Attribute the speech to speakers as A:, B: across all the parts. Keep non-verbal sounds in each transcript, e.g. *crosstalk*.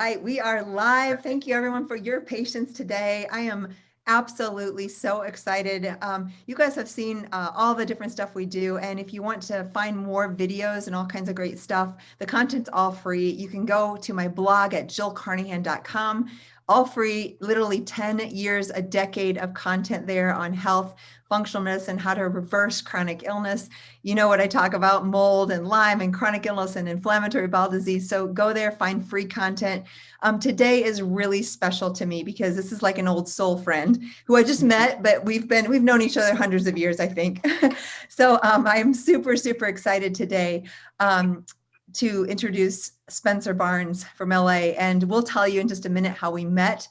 A: right, we are live. Thank you everyone for your patience today. I am absolutely so excited. Um, you guys have seen uh, all the different stuff we do. And if you want to find more videos and all kinds of great stuff, the content's all free. You can go to my blog at jillcarnahan.com all free, literally 10 years, a decade of content there on health, functional medicine, how to reverse chronic illness. You know what I talk about, mold and Lyme and chronic illness and inflammatory bowel disease. So go there, find free content. Um, today is really special to me because this is like an old soul friend who I just met, but we've been, we've known each other hundreds of years, I think. *laughs* so um, I'm super, super excited today. Um, to introduce Spencer Barnes from LA and we'll tell you in just a minute how we met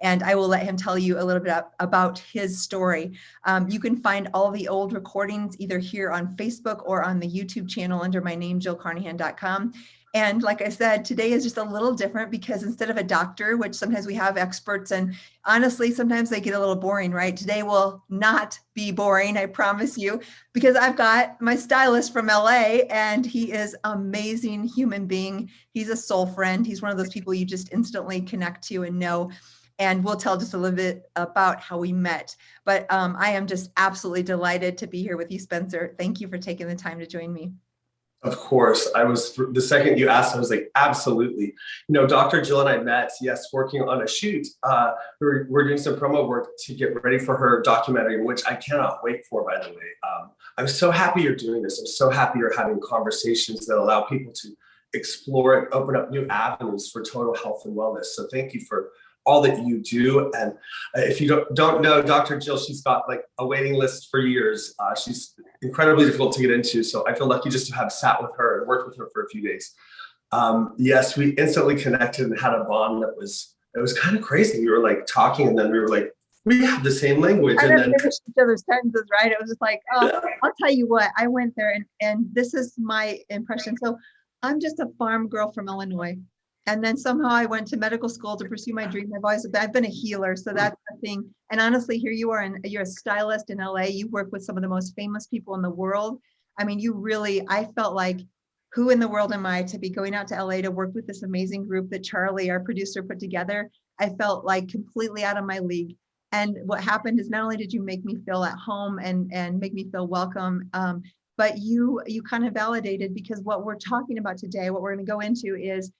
A: and I will let him tell you a little bit about his story. Um, you can find all the old recordings either here on Facebook or on the YouTube channel under my name, jillcarnahan.com. And like I said, today is just a little different because instead of a doctor, which sometimes we have experts and honestly, sometimes they get a little boring, right? Today will not be boring, I promise you, because I've got my stylist from LA and he is amazing human being. He's a soul friend. He's one of those people you just instantly connect to and know and we'll tell just a little bit about how we met. But um, I am just absolutely delighted to be here with you, Spencer. Thank you for taking the time to join me.
B: Of course, I was, the second you asked, I was like, absolutely. You know, Dr. Jill and I met, yes, working on a shoot. Uh, we're, we're doing some promo work to get ready for her documentary, which I cannot wait for, by the way. Um, I'm so happy you're doing this. I'm so happy you're having conversations that allow people to explore and open up new avenues for total health and wellness. So thank you for all that you do. And uh, if you don't, don't know Dr. Jill, she's got like a waiting list for years. Uh, she's incredibly difficult to get into. So I feel lucky just to have sat with her and worked with her for a few days. Um, yes, we instantly connected and had a bond that was, it was kind of crazy. We were like talking and then we were like, we have the same language.
A: I
B: and then
A: each other's sentences, right? It was just like, oh, yeah. I'll tell you what, I went there and, and this is my impression. So I'm just a farm girl from Illinois and then somehow I went to medical school to pursue my dream. I've always I've been a healer, so that's the thing. And honestly, here you are, and you're a stylist in LA. You work with some of the most famous people in the world. I mean, you really. I felt like, who in the world am I to be going out to LA to work with this amazing group that Charlie, our producer, put together? I felt like completely out of my league. And what happened is not only did you make me feel at home and and make me feel welcome, um, but you you kind of validated because what we're talking about today, what we're going to go into is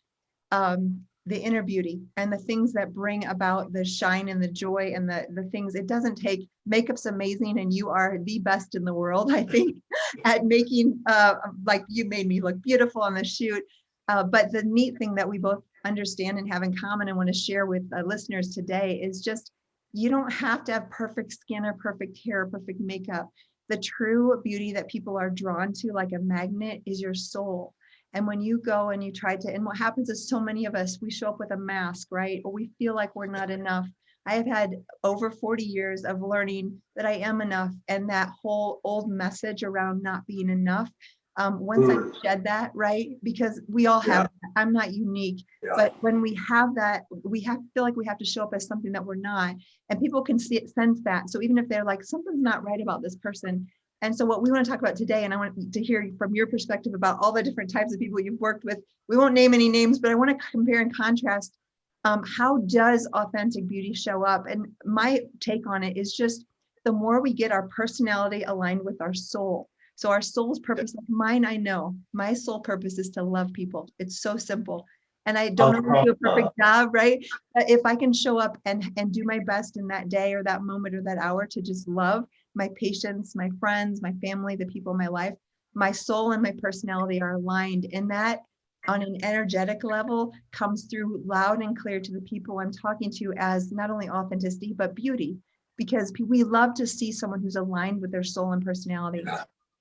A: um, the inner beauty and the things that bring about the shine and the joy and the the things. It doesn't take makeup's amazing and you are the best in the world i think *laughs* at making uh like you made me look beautiful on the shoot. Uh, but the neat thing that we both understand and have in common and want to share with uh, listeners today is just you don't have to have perfect skin or perfect hair or perfect makeup. The true beauty that people are drawn to like a magnet is your soul and when you go and you try to, and what happens is so many of us, we show up with a mask, right? Or we feel like we're not enough. I have had over 40 years of learning that I am enough and that whole old message around not being enough. Um, once mm. I shed that, right? Because we all have, yeah. I'm not unique, yeah. but when we have that, we have feel like we have to show up as something that we're not. And people can see it, sense that. So even if they're like, something's not right about this person, and so what we want to talk about today, and I want to hear from your perspective about all the different types of people you've worked with. We won't name any names, but I want to compare and contrast um, how does authentic beauty show up? And my take on it is just the more we get our personality aligned with our soul. So our soul's purpose, like mine, I know my soul purpose is to love people. It's so simple. And I don't know do a perfect job, right? But if I can show up and, and do my best in that day or that moment or that hour to just love, my patients, my friends, my family, the people in my life, my soul and my personality are aligned. And that on an energetic level comes through loud and clear to the people I'm talking to as not only authenticity, but beauty, because we love to see someone who's aligned with their soul and personality.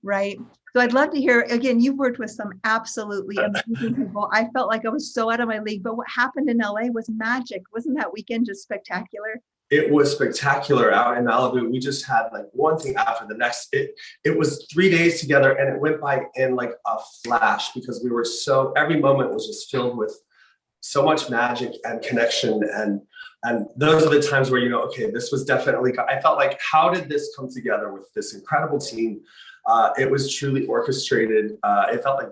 A: Right. So I'd love to hear again, you've worked with some absolutely *laughs* amazing people. I felt like I was so out of my league, but what happened in LA was magic. Wasn't that weekend just spectacular?
B: It was spectacular out in Malibu. We just had like one thing after the next. It it was three days together and it went by in like a flash because we were so every moment was just filled with so much magic and connection and and those are the times where you know okay this was definitely I felt like how did this come together with this incredible team uh, it was truly orchestrated uh, it felt like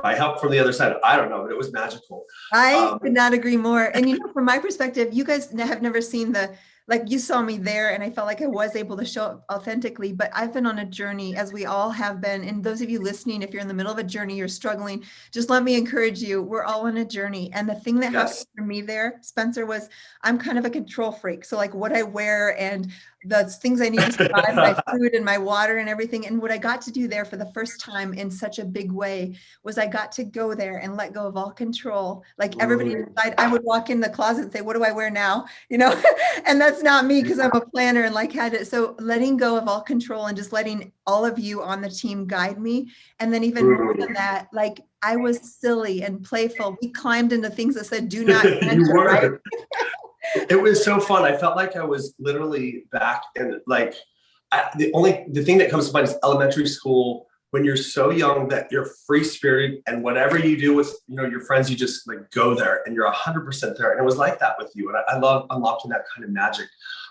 B: by help from the other side. I don't know, but it was magical.
A: I
B: Um,
A: could not agree more. And you know, from my perspective, you guys have never seen the, like you saw me there and I felt like I was able to show up authentically, but I've been on a journey as we all have been. And those of you listening, if you're in the middle of a journey, you're struggling, just let me encourage you. We're all on a journey. And the thing that happened for me there, Spencer, was I'm kind of a control freak. So like what I wear and the things I need to survive, my *laughs* food and my water and everything. And what I got to do there for the first time in such a big way was I got to go there and let go of all control. Like everybody inside, I would walk in the closet and say, what do I wear now? *laughs* You know, and that's not me because I'm a planner and like had it. So letting go of all control and just letting all of you on the team guide me. And then even more than that, like I was silly and playful. We climbed into things that said, do not *laughs* enter, right?
B: It was so fun. I felt like I was literally back in like I, the only the thing that comes to mind is elementary school when you're so young that you're free spirited and whatever you do with you know your friends, you just like go there and you're hundred percent there. And it was like that with you. And I, I love unlocking that kind of magic.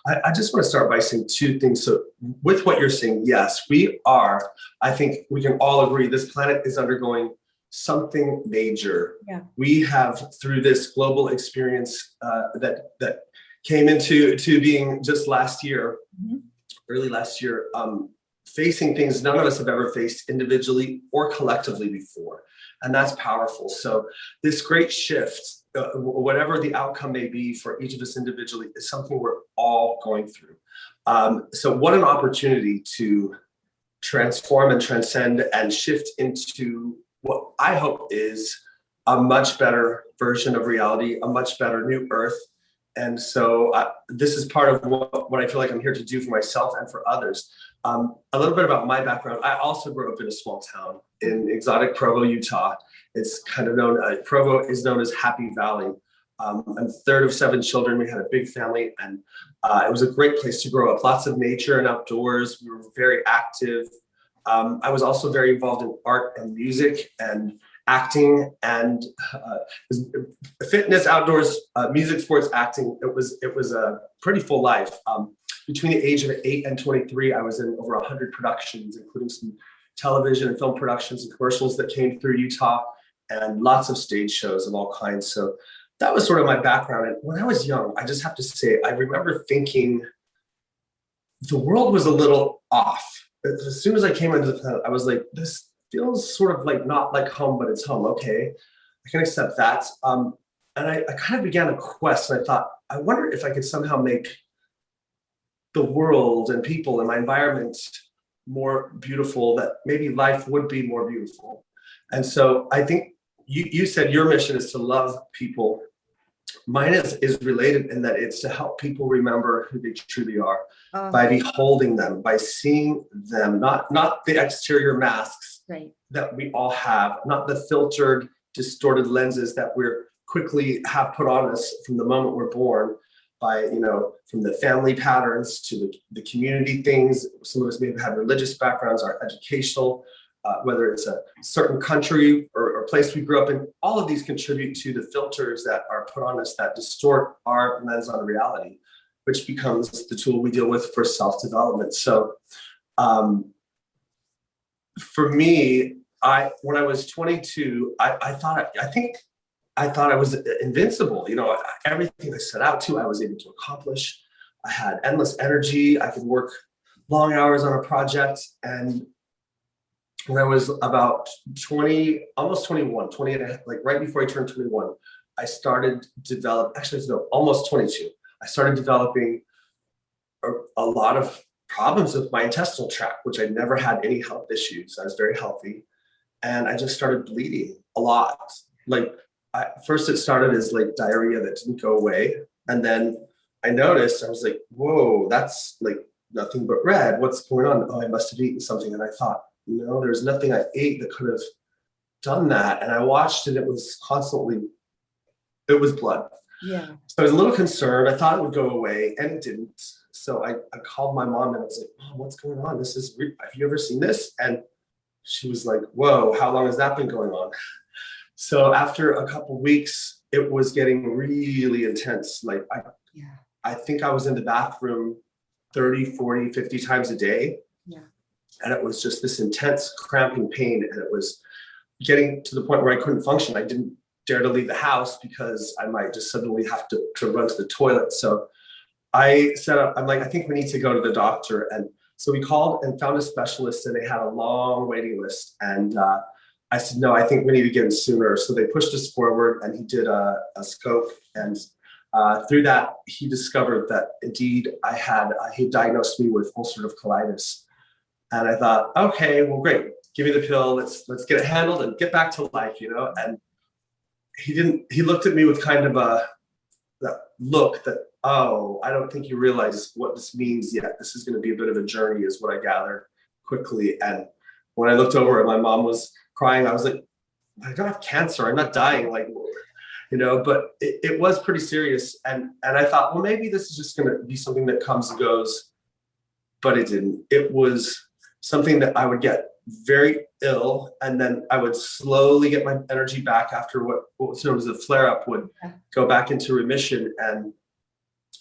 B: I, I just want to start by saying two things. So with what you're saying, yes, we are. I think we can all agree this planet is undergoing something major.
A: Yeah.
B: We have through this global experience uh, that that came into to being just last year,
A: Mhm.
B: early last year, um, facing things none of us have ever faced individually or collectively before, and that's powerful. So this great shift, uh, whatever the outcome may be for each of us individually, is something we're all going through. Um, so what an opportunity to transform and transcend and shift into what I hope is a much better version of reality, a much better new earth. And so uh, this is part of what, what I feel like I'm here to do for myself and for others. Um, a little bit about my background. I also grew up in a small town in exotic Provo, Utah. It's kind of known, uh, Provo is known as Happy Valley. Um, I'm third of seven children. We had a big family and uh, it was a great place to grow up. Lots of nature and outdoors. We were very active. Um, I was also very involved in art and music and acting and uh, fitness, outdoors, uh, music, sports, acting. It was it was a pretty full life. Um, between the age of eight and 23, I was in over 100 productions, including some television and film productions and commercials that came through Utah, and lots of stage shows of all kinds. So that was sort of my background. And when I was young, I just have to say, I remember thinking the world was a little off. As soon as I came into the planet, I was like, this feels sort of like not like home, but it's home. Okay, I can accept that. Um, and I, I kind of began a quest and I thought, I wonder if I could somehow make the world and people and my environment more beautiful, that maybe life would be more beautiful. And so I think you, you said your mission is to love people. Mine is, is related in that it's to help people remember who they truly are
A: Oh,
B: by beholding them, by seeing them, not, not the exterior masks
A: Right.
B: that we all have, not the filtered, distorted lenses that we're quickly have put on us from the moment we're born by, you know, from the family patterns to the, the community things. Some of us may have had religious backgrounds, our educational, uh, whether it's a certain country or place we grew up in, all of these contribute to the filters that are put on us that distort our lens on reality, which becomes the tool we deal with for self-development. So um, for me, I when I was 22, I, I thought I think I thought I was invincible. You know, everything I set out to, I was able to accomplish. I had endless energy. I could work long hours on a project. And when I was about 20, almost 21, 20 and a half, like right before I turned 21, I started develop. Actually, no, almost 22. I started developing a, a lot of problems with my intestinal tract, which I never had any health issues. I was very healthy. And I just started bleeding a lot. Like I, first it started as like diarrhea that didn't go away. And then I noticed, I was like, whoa, that's like nothing but red. What's going on? Oh, I must have eaten something. And I thought, no, there's nothing I ate that could have done that. And I watched and it was constantly, it was blood.
A: Yeah.
B: So I was a little concerned. I thought it would go away and it didn't. So I, I called my mom and I was like, Mom, what's going on? This is, have you ever seen this? And she was like, whoa, how long has that been going on? *laughs* So after a couple weeks, it was getting really intense. Like I,
A: Yeah.
B: I think I was in the bathroom 30, 40, 50 times a day.
A: Yeah.
B: And it was just this intense cramping pain. And it was getting to the point where I couldn't function. I didn't dare to leave the house because I might just suddenly have to, to run to the toilet. So I said, I'm like, I think we need to go to the doctor. And so we called and found a specialist and they had a long waiting list. And uh, I said, no, I think we need to get in sooner. So they pushed us forward and he did a, a scope. And uh, through that, he discovered that indeed I had, uh, he diagnosed me with ulcerative colitis. And I thought, okay, well, great. Give me the pill. Let's let's get it handled and get back to life, you know. And he didn't. He looked at me with kind of a that look that oh, I don't think you realize what this means yet. This is going to be a bit of a journey, is what I gathered quickly. And when I looked over and my mom was crying, I was like, I don't have cancer. I'm not dying. Like, you know. But it, it was pretty serious. And and I thought, well, maybe this is just going to be something that comes and goes. But it didn't. It was something that I would get very ill and then I would slowly get my energy back after what, what was known as a flare up would go back into remission. And,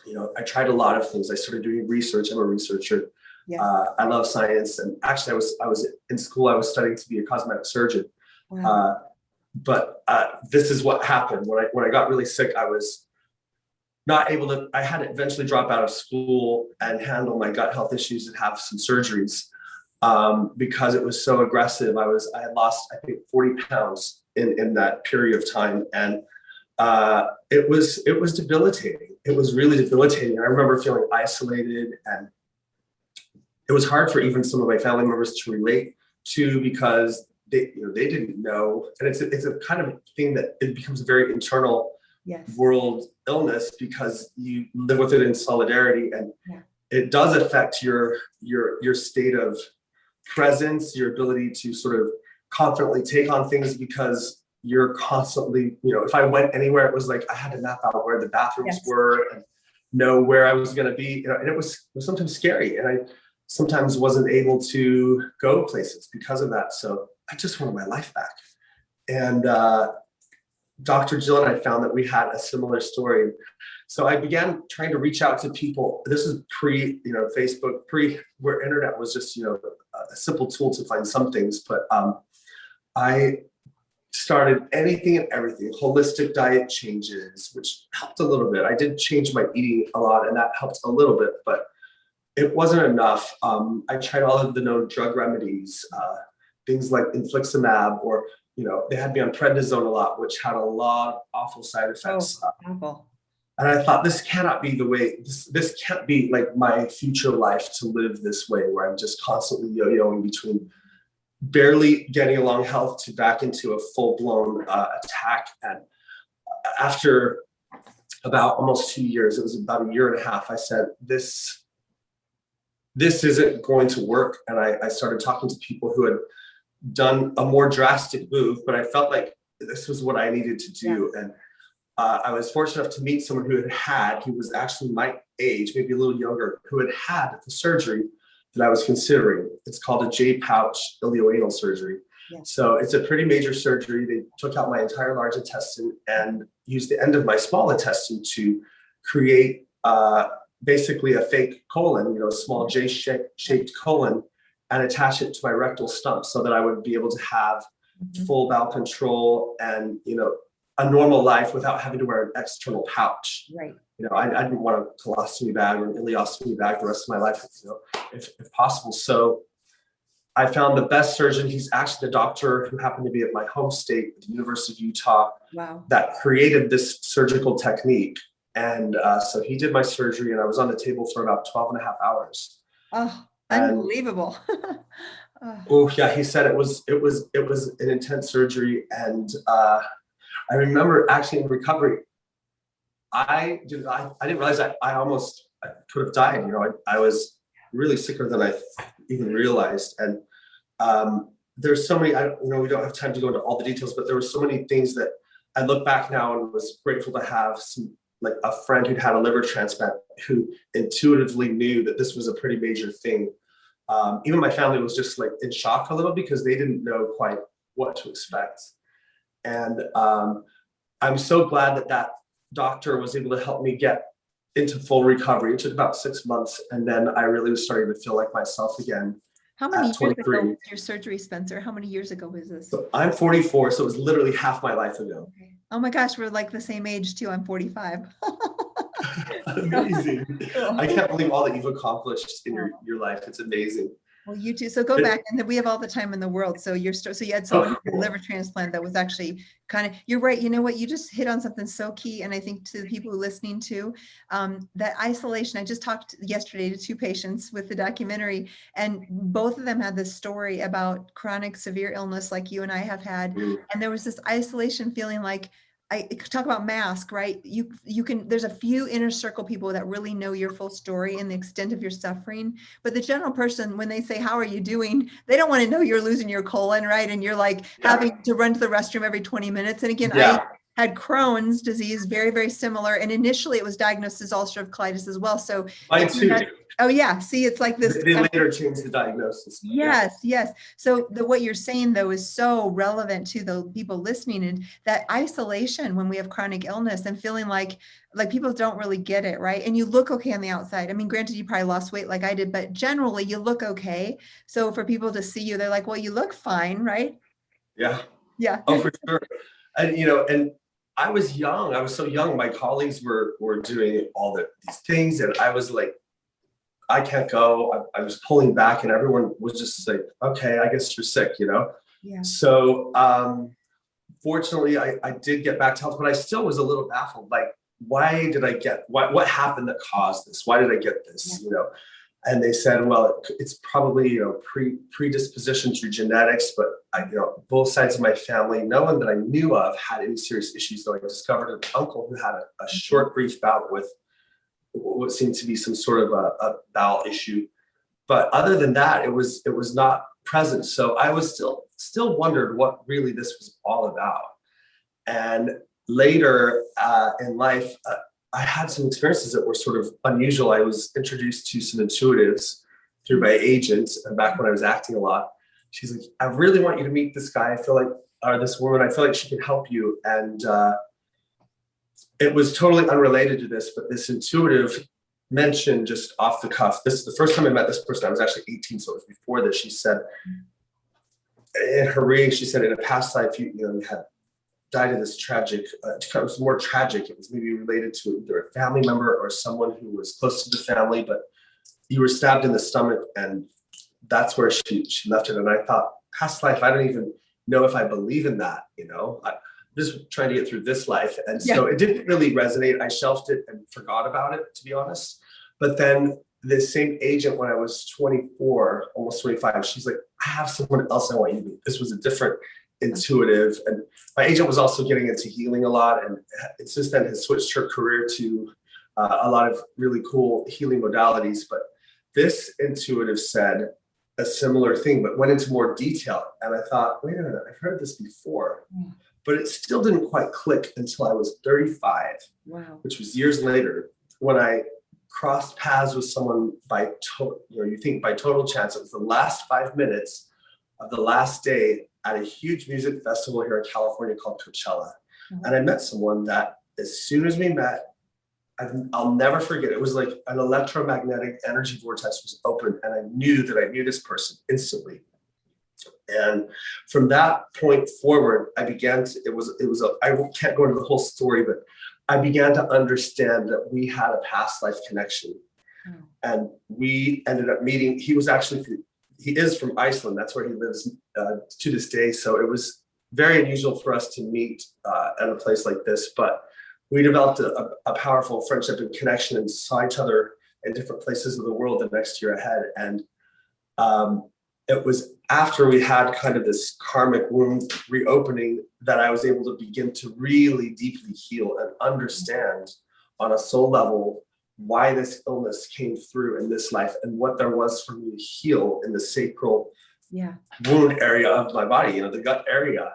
B: you know, I tried a lot of things. I started doing research. I'm a researcher.
A: Yeah.
B: Uh, I love science. And actually I was, I was in school, I was studying to be a cosmetic surgeon.
A: Wow.
B: Uh, but uh, this is what happened when I when I got really sick. I was not able to. I had to eventually drop out of school and handle my gut health issues and have some surgeries um, because it was so aggressive. I was I had lost I think forty pounds in in that period of time, and uh, it was it was debilitating. It was really debilitating. I remember feeling isolated and it was hard for even some of my family members to relate to because they you know they didn't know and it's a, it's a kind of thing that it becomes a very internal
A: yes.
B: world illness because you live with it in solidarity and
A: Yeah.
B: it does affect your your your state of presence your ability to sort of confidently take on things because you're constantly you know if i went anywhere it was like i had to map out where the bathrooms
A: Yes.
B: were and know where i was going to be you know and it was, it was sometimes scary and i sometimes wasn't able to go places because of that so i just wanted my life back and uh Dr. Jill and I found that we had a similar story. So I began trying to reach out to people. This is pre, you know, Facebook, pre where internet was just, you know, a simple tool to find some things. But um, I started anything and everything, holistic diet changes, which helped a little bit. I did change my eating a lot and that helped a little bit, but it wasn't enough. Um, I tried all of the known drug remedies, uh, things like infliximab or you know, they had me on prednisone a lot, which had a lot of awful side effects. Uh,
A: Awful.
B: And I thought this cannot be the way, this, this can't be like my future life to live this way, where I'm just constantly yo-yoing between barely getting along health to back into a full-blown uh, attack. And after about almost two years, it was about a year and a half, I said, this, this isn't going to work. And I, I started talking to people who had done a more drastic move, but I felt like this was what I needed to do. And uh, I was fortunate enough to meet someone who had had, who was actually my age, maybe a little younger, who had had the surgery that I was considering. It's called a J pouch ileoanal surgery.
A: Yeah.
B: So it's a pretty major surgery. They took out my entire large intestine and used the end of my small intestine to create uh, basically a fake colon, you know, a small J shaped colon and attach it to my rectal stump so that I would be able to have
A: Mhm.
B: full bowel control and you know a normal life without having to wear an external pouch.
A: Right.
B: You know, I, I didn't want a colostomy bag or an ileostomy bag the rest of my life, you know, if, if possible. So I found the best surgeon. He's actually the doctor who happened to be at my home state, the University of Utah,
A: Wow.
B: that created this surgical technique. And uh, so he did my surgery and I was on the table for about 12 and a half hours.
A: Oh, unbelievable. Oh, *laughs*
B: Oh yeah, he said it was it was it was an intense surgery, and uh, I remember actually in recovery, I did I, I didn't realize that I almost I could have died. You know, I, I was really sicker than I even realized, and um, there's so many. I you know we don't have time to go into all the details, but there were so many things that I look back now and was grateful to have some like a friend who'd had a liver transplant who intuitively knew that this was a pretty major thing um, even my family was just like in shock a little because they didn't know quite what to expect. And um, I'm so glad that that doctor was able to help me get into full recovery. It took about six months. And then I really was starting to feel like myself again.
A: How many years ago was your surgery, Spencer? How many years ago was this?
B: So I'm 44, so it was literally half my life ago.
A: Okay. Oh my gosh, we're like the same age too. I'm 45. *laughs*
B: amazing. *laughs* I can't believe all that you've accomplished in your, your life. It's amazing.
A: Well, you too. So go back and then we have all the time in the world. So you're, so you had
B: Oh,
A: someone with a
B: cool.
A: liver transplant that was actually kind of, you're right. You know what? You just hit on something so key. And I think to the people listening to, um, that isolation, I just talked yesterday to two patients with the documentary and both of them had this story about chronic severe illness like you and I have had.
B: Mm.
A: And there was this isolation feeling like, I talk about mask, right? You you can there's a few inner circle people that really know your full story and the extent of your suffering. But the general person, when they say, How are you doing? They don't want to know you're losing your colon, right? And you're like
B: Yeah.
A: having to run to the restroom every 20 minutes. And again,
B: Yeah.
A: I had Crohn's disease, very, very similar. And initially it was diagnosed as ulcerative colitis as well. So
B: Mine too.
A: That- oh yeah, see, it's like this.
B: They uh, later changed the diagnosis. but yeah.
A: Yes, yes. So the what you're saying though is so relevant to the people listening and that isolation when we have chronic illness and feeling like like people don't really get it, right? And you look okay on the outside. I mean, granted you probably lost weight like I did, but generally you look okay. So for people to see you, they're like, well, you look fine, right?
B: Yeah.
A: Yeah.
B: Oh, for sure. And you know, and I was young. I was so young. My colleagues were were doing all the, these things, and I was like, I can't go. I, I was pulling back, and everyone was just like, "Okay, I guess you're sick," you know.
A: Yeah.
B: So, um, fortunately, I I did get back to health, but I still was a little baffled. Like, why did I get what? What happened that caused this? Why did I get this? You know. And they said, well, it- it's probably you know pre predisposition through genetics, but I, you know, both sides of my family, no one that I knew of had any serious issues. Though I discovered an uncle who had a, a short, brief bout with what seemed to be some sort of a, a bowel issue. But other than that, it was it was not present. So I was still still wondered what really this was all about. And later uh, in life, uh, I had some experiences that were sort of unusual. I was introduced to some intuitives through my agent, and back when I was acting a lot she's like, I really want you to meet this guy. I feel like, or this woman, I feel like she can help you. And uh, it was totally unrelated to this, but this intuitive mentioned just off the cuff. This is the first time I met this person. I was actually 18, so it was before this. She said, in her reading, she said, in a past life, you, you know, you had died of this tragic, uh, it was more tragic. It was maybe related to either a family member or someone who was close to the family, but you were stabbed in the stomach and that's where she she left it. And I thought, past life, I don't even know if I believe in that, you know. I, am just trying to get through this life. And so it didn't really resonate. I shelved it and forgot about it, to be honest. But then this same agent, when I was 24, almost 25, she's like, I have someone else I want you to meet. This was a different intuitive. And my agent was also getting into healing a lot. And since then has switched her career to uh, a lot of really cool healing modalities. But this intuitive said, a similar thing, but went into more detail. And I thought, wait a minute, I've heard this before.
A: Yeah.
B: But it still didn't quite click until I was 35,
A: Wow.
B: which was years later when I crossed paths with someone by total, you know, you think by total chance. It was the last five minutes of the last day at a huge music festival here in California called Coachella.
A: Mhm.
B: And I met someone that as soon as we met, I've, I'll never forget. It was like an electromagnetic energy vortex was open, and I knew that I knew this person instantly. And from that point forward, I began to. It was. It was. A, I can't go into the whole story, but I began to understand that we had a past life connection,
A: Oh.
B: and we ended up meeting. He was actually. He is from Iceland. That's where he lives uh, to this day. So it was very unusual for us to meet uh, at a place like this, but we developed a, a, powerful friendship and connection and saw each other in different places of the world the next year ahead. And um, it was after we had kind of this karmic wound reopening that I was able to begin to really deeply heal and understand on a soul level why this illness came through in this life and what there was for me to heal in the sacral
A: Yeah.
B: wound area of my body, you know, the gut area.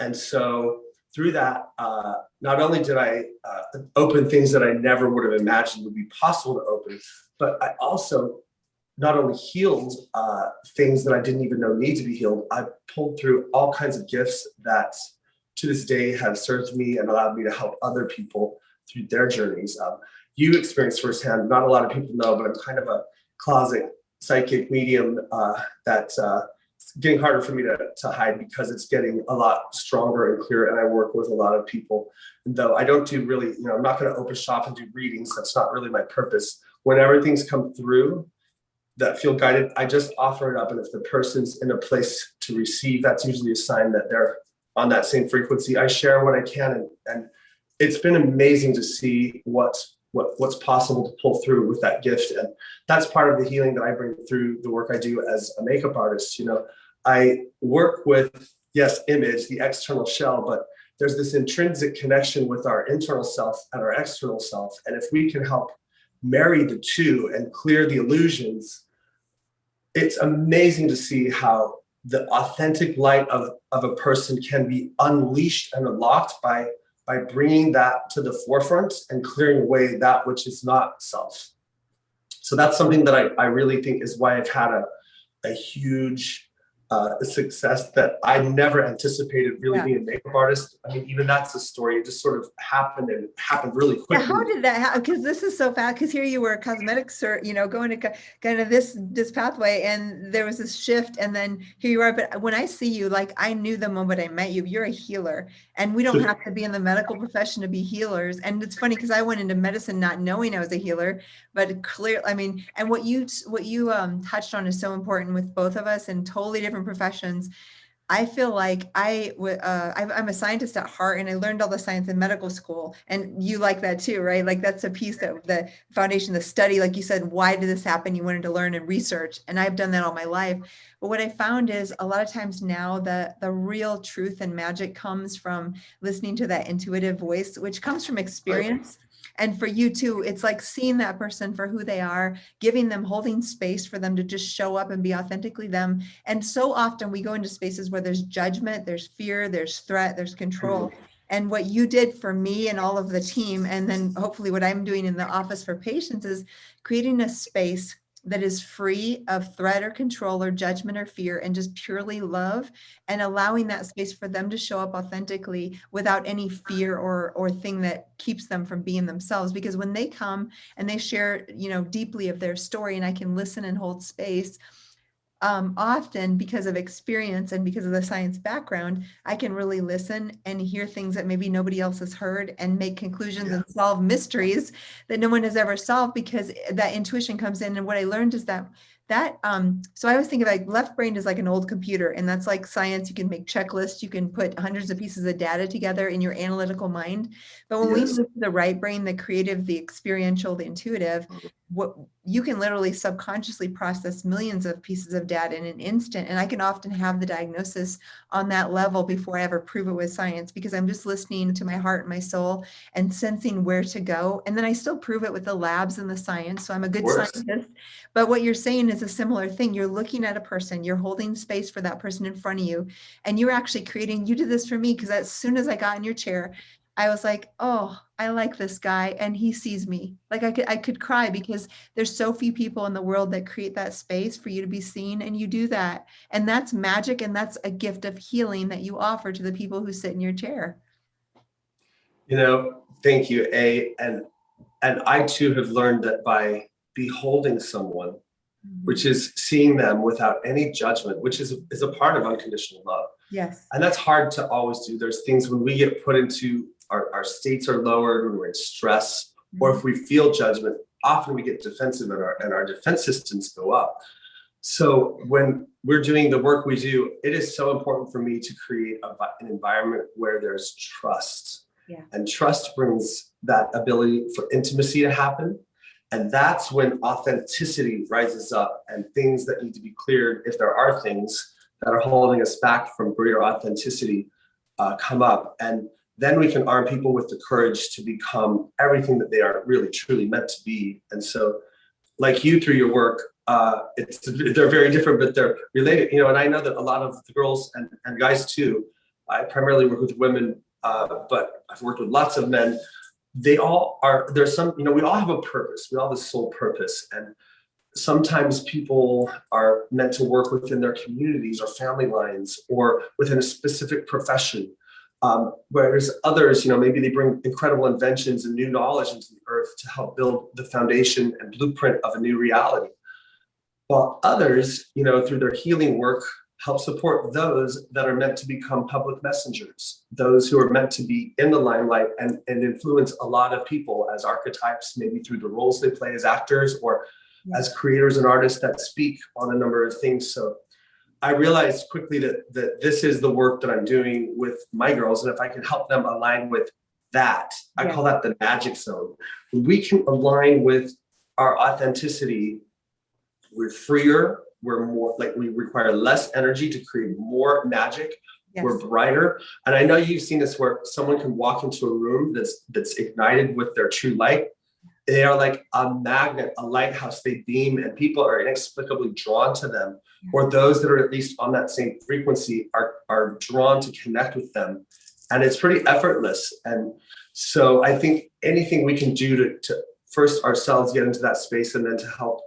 B: And so through that, uh, not only did I uh, open things that I never would have imagined would be possible to open, but I also not only healed uh, things that I didn't even know need to be healed, I pulled through all kinds of gifts that to this day have served me and allowed me to help other people through their journeys. Um, you experienced firsthand, not a lot of people know, but I'm kind of a closet psychic medium uh, uh, getting harder for me to, to hide because it's getting a lot stronger and clearer. And I work with a lot of people. And though I don't do really, you know, I'm not going to open shop and do readings. That's not really my purpose. Whenever things come through that feel guided, I just offer it up. And if the person's in a place to receive, that's usually a sign that they're on that same frequency. I share what I can and, and it's been amazing to see what's what, what's possible to pull through with that gift. And that's part of the healing that I bring through the work I do as a makeup artist. You know, I work with, yes, image, the external shell, but there's this intrinsic connection with our internal self and our external self. And if we can help marry the two and clear the illusions, it's amazing to see how the authentic light of, of a person can be unleashed and unlocked by by bringing that to the forefront and clearing away that which is not self. So that's something that I, I really think is why I've had a, a huge uh, success that I never anticipated really
A: Yeah.
B: being a makeup artist. I mean, even that's a story. It just sort of happened and happened really
A: Yeah,
B: quickly.
A: how did that happen? Because this is so fast. Because here you were a cosmetics, cert, you know, going to kind of this this pathway, and there was this shift, and then here you are. But when I see you, like I knew the moment I met you, you're a healer, and we don't have to be in the medical profession to be healers. And it's funny because I went into medicine not knowing I was a healer, but clear. I mean, and what you what you um, touched on is so important with both of us in totally different professions. I feel like I, uh, I'm I'm a scientist at heart and I learned all the science in medical school and you like that too, right? Like that's a piece of the foundation, the study, like you said, why did this happen? You wanted to learn and research and I've done that all my life. But what I found is a lot of times now the, the real truth and magic comes from listening to that intuitive voice, which comes from experience. And for you too, it's like seeing that person for who they are, giving them, holding space for them to just show up and be authentically them. And so often we go into spaces where there's judgment, there's fear, there's threat, there's control. Mm-hmm. And what you did for me and all of the team, and then hopefully what I'm doing in the office for patients is creating a space that is free of threat or control or judgment or fear and just purely love and allowing that space for them to show up authentically without any fear or or thing that keeps them from being themselves. Because when they come and they share you know deeply of their story and I can listen and hold space um, often because of experience and because of the science background, I can really listen and hear things that maybe nobody else has heard and make conclusions
B: Yeah.
A: and solve mysteries that no one has ever solved because that intuition comes in. And what I learned is that that um so i always think of like left brain is like an old computer and that's like science. You can make checklists you can put hundreds of pieces of data together in your analytical mind. But when
B: Yes.
A: we move to the right brain the creative the experiential the intuitive what you can literally subconsciously process millions of pieces of data in an instant and i can often have the diagnosis on that level before i ever prove it with science because i'm just listening to my heart and my soul and sensing where to go and then i still prove it with the labs and the science so i'm a good scientist but what you're saying is a similar thing you're looking at a person you're holding space for that person in front of you and you're actually creating you did this for me because as soon as i got in your chair I was like, oh, I like this guy and he sees me. Like I could I could cry because there's so few people in the world that create that space for you to be seen and you do that. And that's magic and that's a gift of healing that you offer to the people who sit in your chair.
B: You know, thank you, A. And and I too have learned that by beholding someone, mm. which is seeing them without any judgment, which is is a part of unconditional love.
A: Yes.
B: And that's hard to always do. There's things when we get put into our, our states are lowered, when we're in stress, or if mm. we feel judgment, often we get defensive and our, and our defense systems go up. So when we're doing the work we do, it is so important for me to create a, an environment where there's trust.
A: Yeah.
B: And trust brings that ability for intimacy to happen. And that's when authenticity rises up and things that need to be cleared, if there are things that are holding us back from greater authenticity, uh, come up. And then we can arm people with the courage to become everything that they are really truly meant to be. And so, like you through your work, uh, it's they're very different, but they're related. You know, and I know that a lot of the girls and, and guys too. I primarily work with women, uh, but I've worked with lots of men. They all are. There's some. You know, we all have a purpose. We all have a soul purpose, and sometimes people are meant to work within their communities or family lines or within a specific profession. Um, whereas others, you know, maybe they bring incredible inventions and new knowledge into the earth to help build the foundation and blueprint of a new reality. while others, you know, through their healing work, help support those that are meant to become public messengers, those who are meant to be in the limelight and, and influence a lot of people as archetypes, maybe through the roles they play as actors or as creators and artists that speak on a number of things. So I realized quickly that, that this is the work that I'm doing with my girls. And if I can help them align with that, I
A: Yeah.
B: call that the magic zone. We can align with our authenticity, we're freer, we're more, like we require less energy to create more magic, we're brighter. And I know you've seen this where someone can walk into a room that's that's ignited with their true light. They are like a magnet, a lighthouse. They beam and people are inexplicably drawn to them. Or those that are at least on that same frequency are, are drawn to connect with them. And it's pretty effortless. And so I think anything we can do to, to first ourselves get into that space and then to help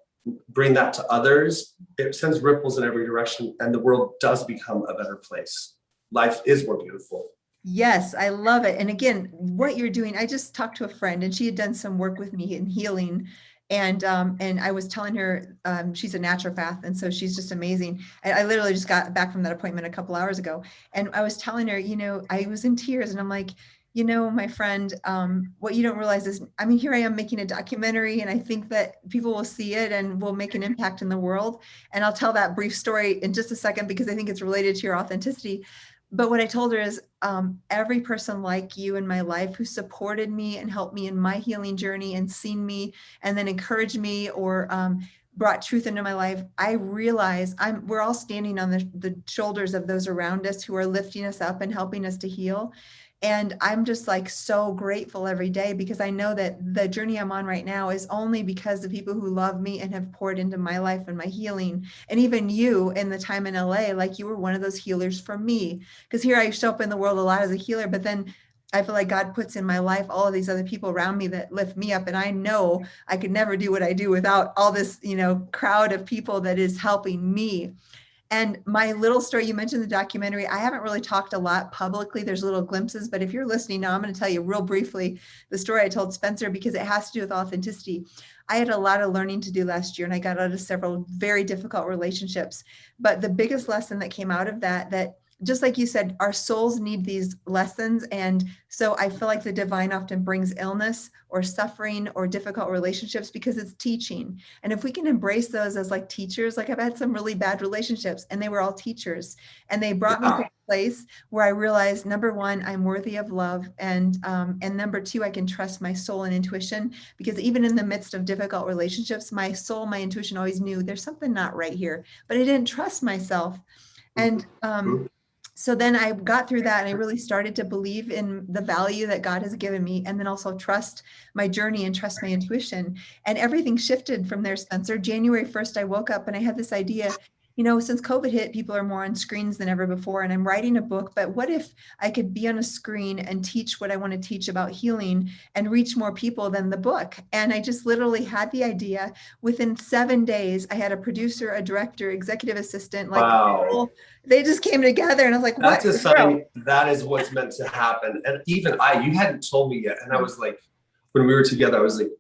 B: bring that to others, it sends ripples in every direction and the world does become a better place life is more beautiful.
A: Yes, I love it. And again, what you're doing, I just talked to a friend and she had done some work with me in healing. And um, and I was telling her um, she's a naturopath, and so she's just amazing. I, I literally just got back from that appointment a couple hours ago, and I was telling her, you know, I was in tears, and I'm like, you know, my friend, um, what you don't realize is, I mean, here I am making a documentary, and I think that people will see it and will make an *laughs* impact in the world. And I'll tell that brief story in just a second because I think it's related to your authenticity but what I told her is um, every person like you in my life who supported me and helped me in my healing journey and seen me and then encouraged me or um, brought truth into my life, I realize I'm we're all standing on the, the shoulders of those around us who are lifting us up and helping us to heal. And I'm just like so grateful every day because I know that the journey I'm on right now is only because the people who love me and have poured into my life and my healing. And even you in the time in LA, like you were one of those healers for me. Because here I show up in the world a lot as a healer, but then I feel like God puts in my life all of these other people around me that lift me up. And I know I could never do what I do without all this, you know, crowd of people that is helping me. And my little story, you mentioned the documentary. I haven't really talked a lot publicly. There's little glimpses, but if you're listening now, I'm going to tell you real briefly the story I told Spencer because it has to do with authenticity. I had a lot of learning to do last year and I got out of several very difficult relationships. But the biggest lesson that came out of that, that just like you said, our souls need these lessons. And so I feel like the divine often brings illness or suffering or difficult relationships because it's teaching. And if we can embrace those as like teachers, like I've had some really bad relationships and they were all teachers and they brought me to a place where I realized number one, I'm worthy of love. And, um, and number two, I can trust my soul and intuition because even in the midst of difficult relationships, my soul, my intuition always knew there's something not right here, but I didn't trust myself. And, um, so then I got through that and I really started to believe in the value that God has given me and then also trust my journey and trust my intuition. And everything shifted from there, Spencer. January 1st, I woke up and I had this idea, you know, since COVID hit, people are more on screens than ever before. And I'm writing a book, but what if I could be on a screen and teach what I want to teach about healing and reach more people than the book? And I just literally had the idea. Within seven days, I had a producer, a director, executive assistant, like
B: wow.
A: they just came together and I was like,
B: That's
A: what?
B: a sign that is what's meant to happen. And even I, you hadn't told me yet. And I was like, when we were together, I was like,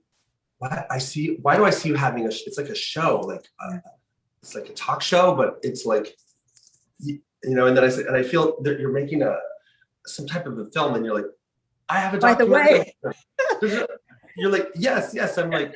B: what? I see, why do I see you having a, it's like a show, like, uh, it's like a talk show, but it's like, you, know, and then I said, and I feel that you're making a, some type of a film and you're like, I have a
A: By the way. *laughs*
B: you're like, yes, yes. I'm like,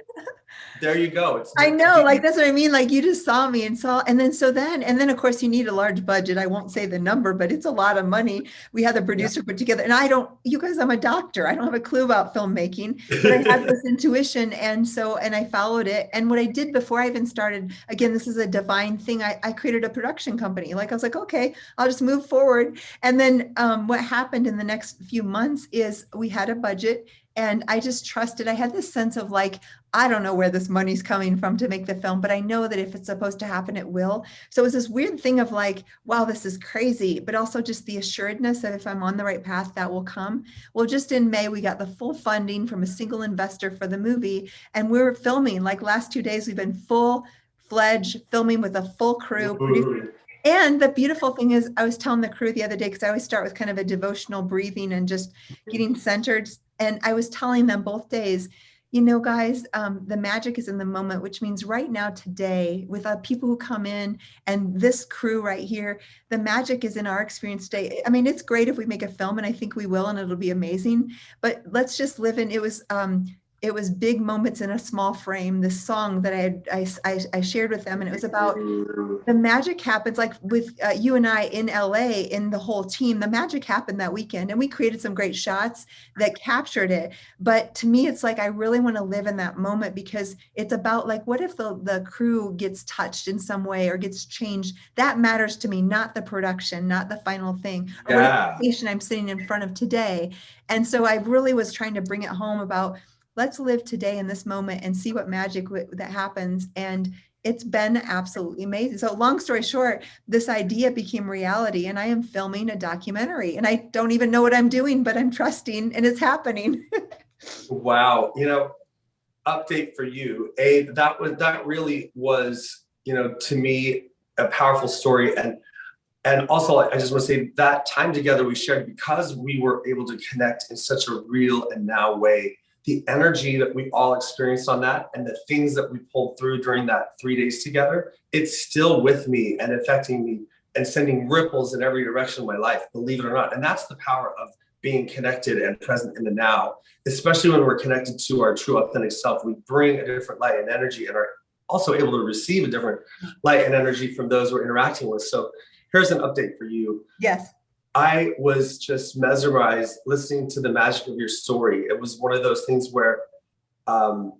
B: there you go. It's
A: I know, like that's what I mean. Like you just saw me and saw, and then so then, and then of course you need a large budget. I won't say the number, but it's a lot of money. We had the producer put together, and I don't, you guys, I'm a doctor. I don't have a clue about filmmaking, but I had *laughs* this intuition, and so and I followed it. And what I did before I even started, again, this is a divine thing. I, I created a production company. Like I was like, okay, I'll just move forward. And then um, what happened in the next few months is we had a budget and I just trusted. I had this sense of like, I don't know where this money's coming from to make the film, but I know that if it's supposed to happen, it will. So it was this weird thing of like, wow, this is crazy, but also just the assuredness that if I'm on the right path, that will come. Well, just in May, we got the full funding from a single investor for the movie, and we're filming. Like last two days, we've been full fledged filming with a full crew. and the beautiful thing is, I was telling the crew the other day, because I always start with kind of a devotional breathing and just getting centered. And I was telling them both days, You know, guys, um, the magic is in the moment, which means right now, today, with uh, people who come in and this crew right here, the magic is in our experience today. I mean, it's great if we make a film, and I think we will, and it'll be amazing. But let's just live in. It was um, it was big moments in a small frame. This song that I had, I, I, I shared with them, and it was about the magic happens like with uh, you and I in LA in the whole team. The magic happened that weekend, and we created some great shots that captured it. But to me, it's like I really want to live in that moment because it's about like, what if the the crew gets touched in some way or gets changed? That matters to me, not the production, not the final thing. Or
B: Yeah.
A: patient I'm sitting in front of today. And so I really was trying to bring it home about let's live today in this moment and see what magic that happens. And it's been absolutely amazing. So long story short, this idea became reality and I am filming a documentary and I don't even know what I'm doing, but I'm trusting and it's happening. *laughs*
B: Wow, you know, update for you. A that was that really was, you know, to me a powerful story and and also I just want to say that time together we shared because we were able to connect in such a real and now way. The energy that we all experienced on that and the things that we pulled through during that 3 days together, it's still with me and affecting me and sending ripples in every direction of my life, believe it or not. And that's the power of being connected and present in the now especially when we're connected to our true authentic self, we bring a different light and energy and are also able to receive a different light and energy from those we're interacting with. So here's an update for you.
A: yes.
B: I was just mesmerized listening to the magic of your story. It was one of those things where um,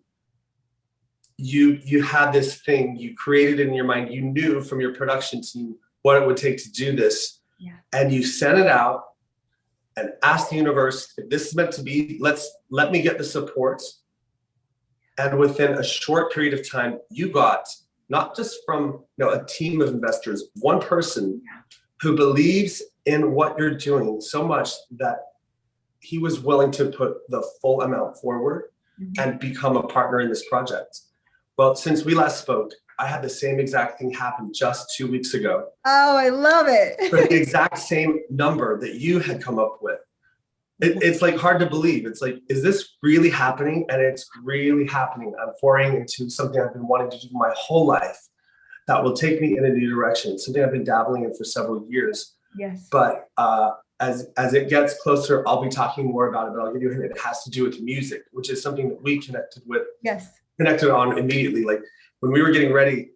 B: you you had this thing you created in your mind. You knew from your production team what it would take to do this,
A: Yeah.
B: and you sent it out and asked the universe if this is meant to be. Let's let me get the support. And within a short period of time, you got not just from you know a team of investors, one person who believes in what you're doing so much that he was willing to put the full amount forward
A: Mhm.
B: and become a partner in this project. Well, since we last spoke, I had the same exact thing happen just two weeks ago.
A: Oh, I love it!
B: For *laughs* the exact same number that you had come up with. It, it's like hard to believe. It's like, is this really happening? And it's really happening. I'm pouring into something I've been wanting to do my whole life that will take me in a new direction. It's something I've been dabbling in for several years.
A: Yes.
B: But uh, as as it gets closer, I'll be talking more about it. But I'll give you a hint. It has to do with music, which is something that we connected with,
A: yes.
B: connected on immediately. Like when we were getting ready,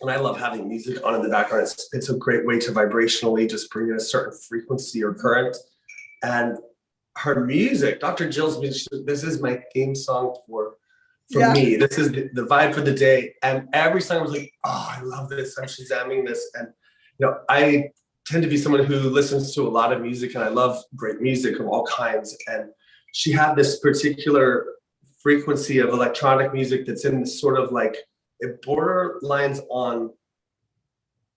B: and I love having music on in the background. It's it's a great way to vibrationally just bring in a certain frequency or current. And her music, Dr. Jill's music, this is my theme song for for
A: Yeah.
B: me. This is the, the vibe for the day. And every song was like, oh, I love this. I'm shazamming this. And you know, I tend to be someone who listens to a lot of music and I love great music of all kinds. And she had this particular frequency of electronic music that's in sort of like it borderlines on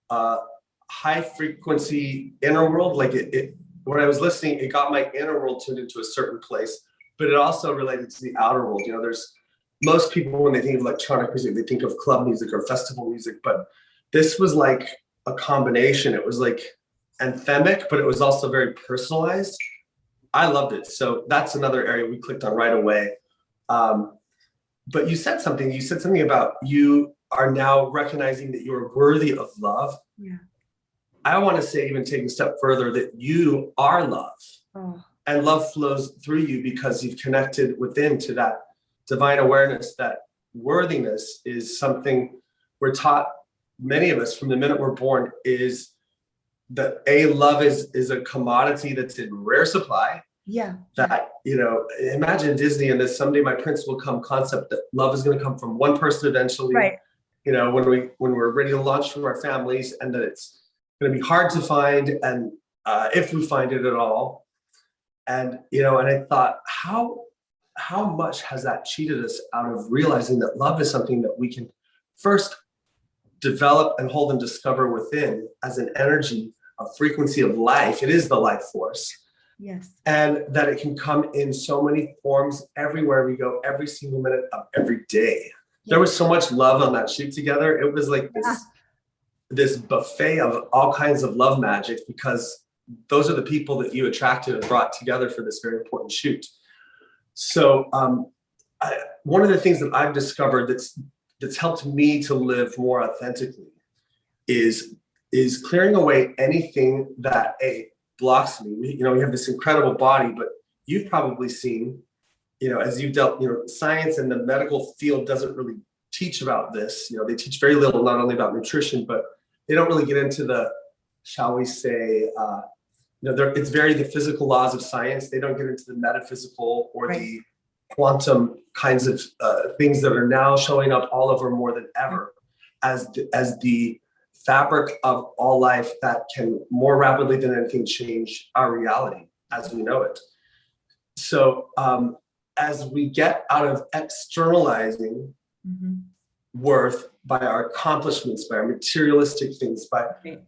B: uh high frequency inner world. Like it, it when I was listening, it got my inner world tuned into a certain place, but it also related to the outer world. You know, there's most people when they think of electronic music, they think of club music or festival music, but this was like a combination. It was like anthemic, but it was also very personalized. I loved it. So that's another area we clicked on right away. Um, but you said something, you said something about you are now recognizing that you're worthy of love.
A: Yeah.
B: I want to say, even take a step further, that you are love
A: Oh,
B: and love flows through you because you've connected within to that divine awareness that worthiness is something we're taught many of us from the minute we're born is that a love is is a commodity that's in rare supply
A: yeah.
B: that you know imagine disney and this someday my prince will come concept that love is going to come from one person eventually
A: Right.
B: you know when we when we're ready to launch from our families and that it's going to be hard to find and uh, if we find it at all and you know and i thought how how much has that cheated us out of realizing that love is something that we can first develop and hold and discover within as an energy a frequency of life. It is the life force.
A: Yes.
B: and that it can come in so many forms everywhere we go every single minute of every day. There was so much love on that shoot together. It was like this
A: Yeah.
B: this buffet of all kinds of love magic because those are the people that you attracted and brought together for this very important shoot. So um I, one of the things that I've discovered that's that's helped me to live more authentically is is clearing away anything that a blocks me. We, you know, we have this incredible body, but you've probably seen, you know, as you've dealt, you know, science and the medical field doesn't really teach about this. You know, they teach very little, not only about nutrition, but they don't really get into the, shall we say, uh, you know, it's very the physical laws of science. They don't get into the metaphysical or
A: Right.
B: the quantum kinds of uh, things that are now showing up all over more than ever as the, as the fabric of all life that can more rapidly than anything change our reality as we know it. So um, as we get out of externalizing
A: Mhm.
B: worth by our accomplishments, by our materialistic things, by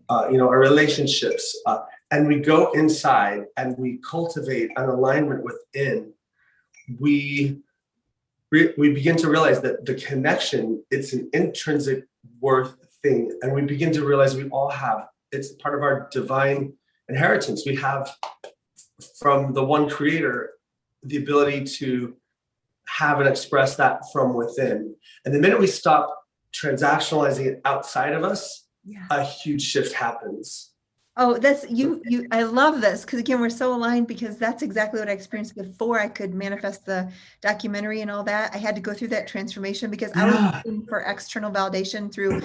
B: uh, you know our relationships, uh, and we go inside and we cultivate an alignment within, we we begin to realize that the connection it's an intrinsic worth thing, and we begin to realize we all have it's part of our divine inheritance. We have from the one Creator the ability to have and express that from within. And the minute we stop transactionalizing it outside of us,
A: Yeah.
B: a huge shift happens.
A: Oh, that's you, you, I love this because again, we're so aligned because that's exactly what I experienced before I could manifest the documentary and all that. I had to go through that transformation because I was looking for external validation through,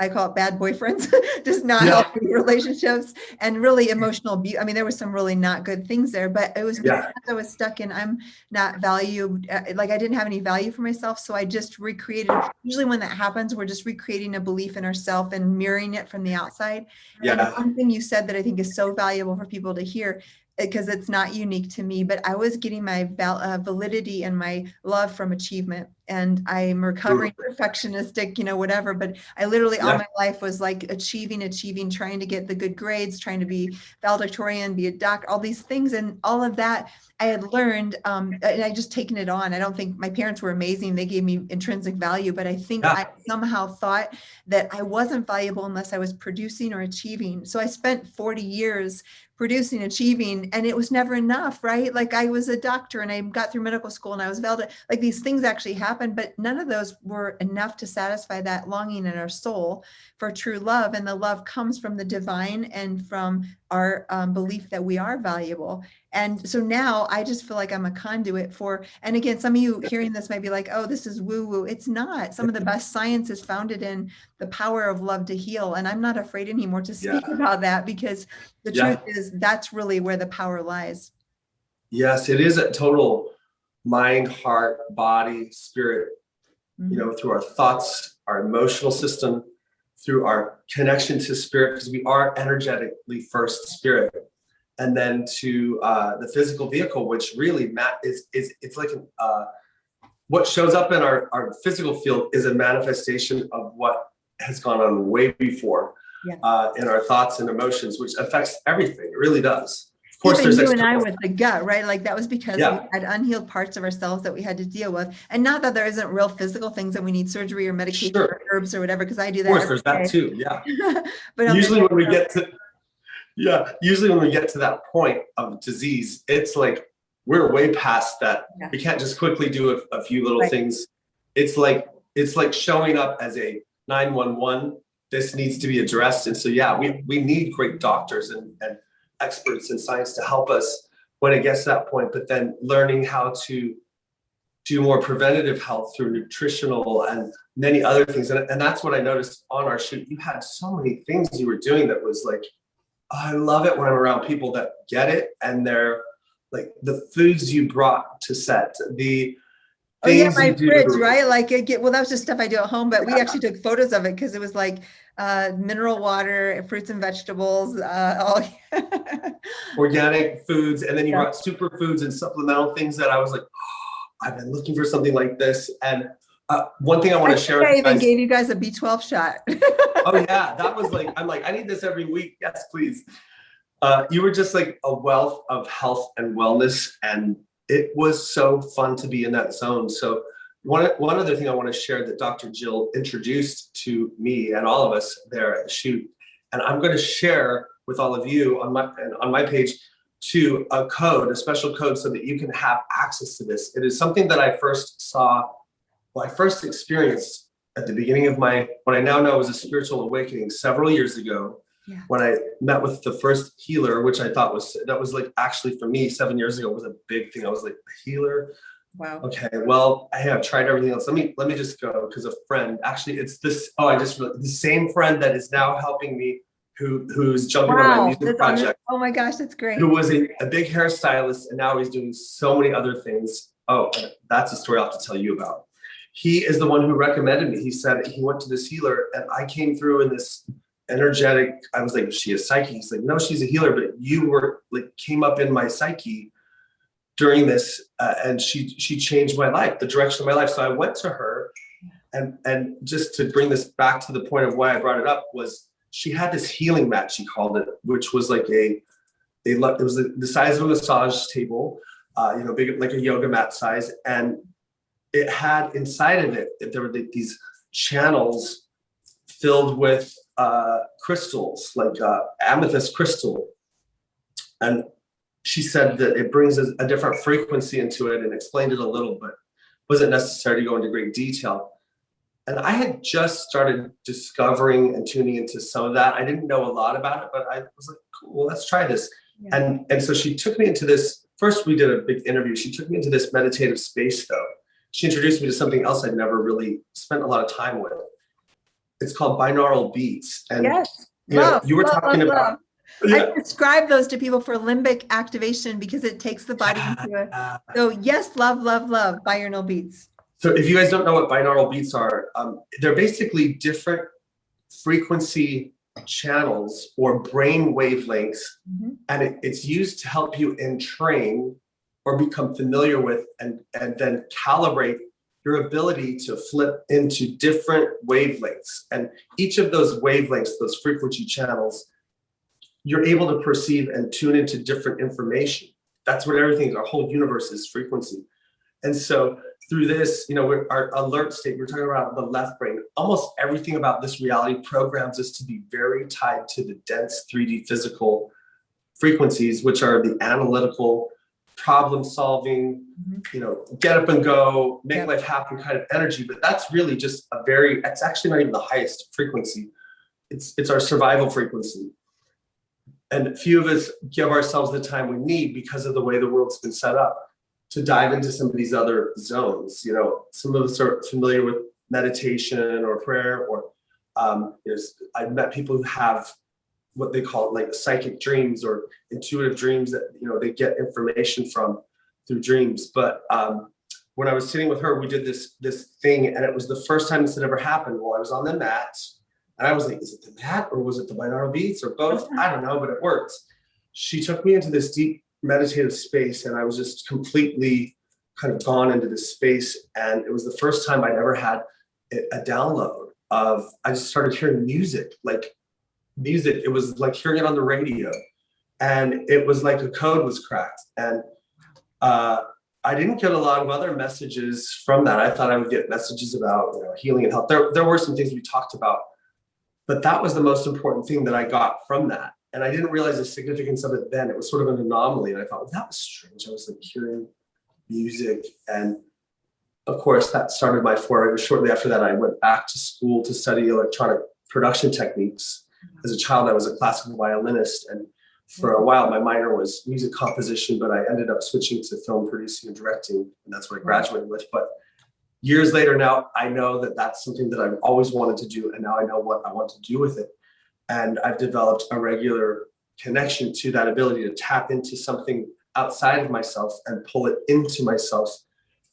A: I call it bad boyfriends, *laughs* just not
B: Yeah.
A: healthy relationships and really emotional abuse. I mean, there was some really not good things there, but it was
B: Yeah.
A: I was stuck in, I'm not valued, uh, like I didn't have any value for myself. So I just recreated, usually when that happens, we're just recreating a belief in ourselves and mirroring it from the outside. And
B: Yeah.
A: one thing you said that I think is so valuable for people to hear, because it's not unique to me, but I was getting my val- uh, validity and my love from achievement. And I'm recovering perfectionistic, you know, whatever. But I literally all my life was like achieving, achieving, trying to get the good grades, trying to be valedictorian, be a doc, all these things. And all of that I had learned, um, and I just taken it on. I don't think my parents were amazing. They gave me intrinsic value, but I think
B: Yeah.
A: I somehow thought that I wasn't valuable unless I was producing or achieving. So I spent 40 years producing, achieving, and it was never enough, right? Like I was a doctor and I got through medical school and I was valid. Like these things actually happened, but none of those were enough to satisfy that longing in our soul for true love. And the love comes from the divine and from our um, belief that we are valuable. And so now I just feel like I'm a conduit for, and again, some of you hearing this might be like, oh, this is woo woo. It's not. Some of the best science is founded in the power of love to heal. And I'm not afraid anymore to speak
B: Yeah.
A: about that because the
B: Yeah.
A: truth is that's really where the power lies.
B: Yes, it is a total mind, heart, body, spirit,
A: Mhm.
B: you know, through our thoughts, our emotional system, through our connection to spirit, because we are energetically first spirit. And then to uh, the physical vehicle, which really Matt is is it's like an, uh, what shows up in our, our physical field is a manifestation of what has gone on way before
A: Yeah.
B: uh, in our thoughts and emotions, which affects everything. It really does. Of course,
A: Even
B: there's
A: you and I with the gut, right? Like that was because we had unhealed parts of ourselves that we had to deal with. And not that there isn't real physical things that we need surgery or medication
B: Sure.
A: or herbs or whatever, because I do that.
B: Of
A: course,
B: there's that too. Yeah. *laughs*
A: But
B: usually when we get to yeah usually when we get to that point of disease it's like we're way past that
A: Yeah.
B: we can't just quickly do a, a few little
A: Right.
B: things it's like it's like showing up as a 911 this needs to be addressed and so yeah we we need great doctors and, and experts in science to help us when it gets to that point but then learning how to do more preventative health through nutritional and many other things. And, and that's what I noticed on our shoot. You had so many things you were doing that was like, I love it when I'm around people that get it and they're like the foods you brought to set, the
A: Oh yeah, my
B: do.
A: fridge, right? Like it get, well, that was just stuff I do at home, but we actually took photos of it because it was like uh, mineral water, fruits and vegetables, uh, all. *laughs*
B: organic foods, and then you
A: Yeah.
B: brought superfoods and supplemental things that I was like, oh, *gasps* I've been looking for something like this. And uh, one thing I want to share
A: I even
B: guys.
A: gave you guys a B12 shot. *laughs*
B: oh yeah, that was like, I'm like, I need this every week. Yes, please. Uh, you were just like a wealth of health and wellness, and it was so fun to be in that zone. So one one other thing I want to share that Dr. Jill introduced to me and all of us there at the shoot, and I'm going to share with all of you on my on my page to a code, a special code so that you can have access to this. It is something that I first saw, well, I first experienced at the beginning of my, what I now know is a spiritual awakening several years ago.
A: Yeah.
B: When I met with the first healer, which I thought was, that was like actually for me, seven years ago was a big thing. I was like, a healer?
A: Wow.
B: Okay, well, hey, I have tried everything else. Let me, let me just go because a friend, actually it's this, oh, I just, the same friend that is now helping me who, who's jumping on my music project
A: Oh my gosh, that's great.
B: who was a, a big hairstylist and now he's doing so many other things. Oh, that's a story I'll have to tell you about. He is the one who recommended me. He said he went to this healer and I came through in this energetic, I was like, she a psychic? He's like, no, she's a healer, but you were like, came up in my psyche during this uh, and she, she changed my life, the direction of my life. So I went to her and, and just to bring this back to the point of why I brought it up was she had this healing mat, she called it, which was like a, they looked, it was the size of a massage table, uh, you know, big, like a yoga mat size. And it had inside of it, there were these channels filled with uh, crystals, like uh, amethyst crystal. And she said that it brings a, a different frequency into it and explained it a little, but wasn't necessary to go into great detail. And I had just started discovering and tuning into some of that. I didn't know a lot about it, but I was like, cool, let's try this.
A: Yeah.
B: And, and so she took me into this, first we did a big interview. She took me into this meditative space though. She introduced me to something else I'd never really spent a lot of time with. It's called binaural beats. And
A: Yes.
B: you know, you were
A: love,
B: talking
A: love,
B: about,
A: love.
B: yeah.
A: I describe those to people for limbic activation because it takes the body into it.
B: Uh, *laughs*
A: So yes, love, love, love binaural beats.
B: So if you guys don't know what binaural beats are, um, they're basically different frequency channels or brain wavelengths,
A: Mhm.
B: and it, it's used to help you entrain or become familiar with and, and then calibrate your ability to flip into different wavelengths. And each of those wavelengths, those frequency channels, you're able to perceive and tune into different information. That's what everything, our whole universe is frequency. And so through this, you know, our alert state, we're talking about the left brain. Almost everything about this reality programs us to be very tied to the dense 3D physical frequencies, which are the analytical, problem solving,
A: Mhm.
B: you know, get up and go, make
A: Yeah.
B: life happen kind of energy. But that's really just a very, it's actually not even the highest frequency. It's, it's our survival frequency. And few of us give ourselves the time we need because of the way the world's been set up to dive into some of these other zones. You know, some of us are familiar with meditation or prayer, or um, there's I've met people who have what they call like psychic dreams or intuitive dreams that you know they get information from through dreams. But um, when I was sitting with her, we did this this thing, and it was the first time this had ever happened. While I was on the mat, and I was like, "Is it the mat or was it the binaural beats or both?" I don't know, but it worked. She took me into this deep meditative space and I was just completely kind of gone into this space. And it was the first time I'd ever had a a download of, I just started hearing music, like music. It was like hearing it on the radio. And it was like a code was cracked. And uh, I didn't get a lot of other messages from that. I thought I would get messages about you know, healing and health. There, there were some things we talked about, but that was the most important thing that I got from that and I didn't realize the significance of it then. It was sort of an anomaly, and I thought well, that was strange. I was like hearing music, and of course that started my foray. Shortly after that, I went back to school to study electronic production techniques. As a child, I was a classical violinist, and for a while, my minor was music composition, but I ended up switching to film producing and directing, and that's what I graduated with. But years later now, I know that that's something that I've always wanted to do, and now I know what I want to do with it and I've developed a regular connection to that ability to tap into something outside of myself and pull it into myself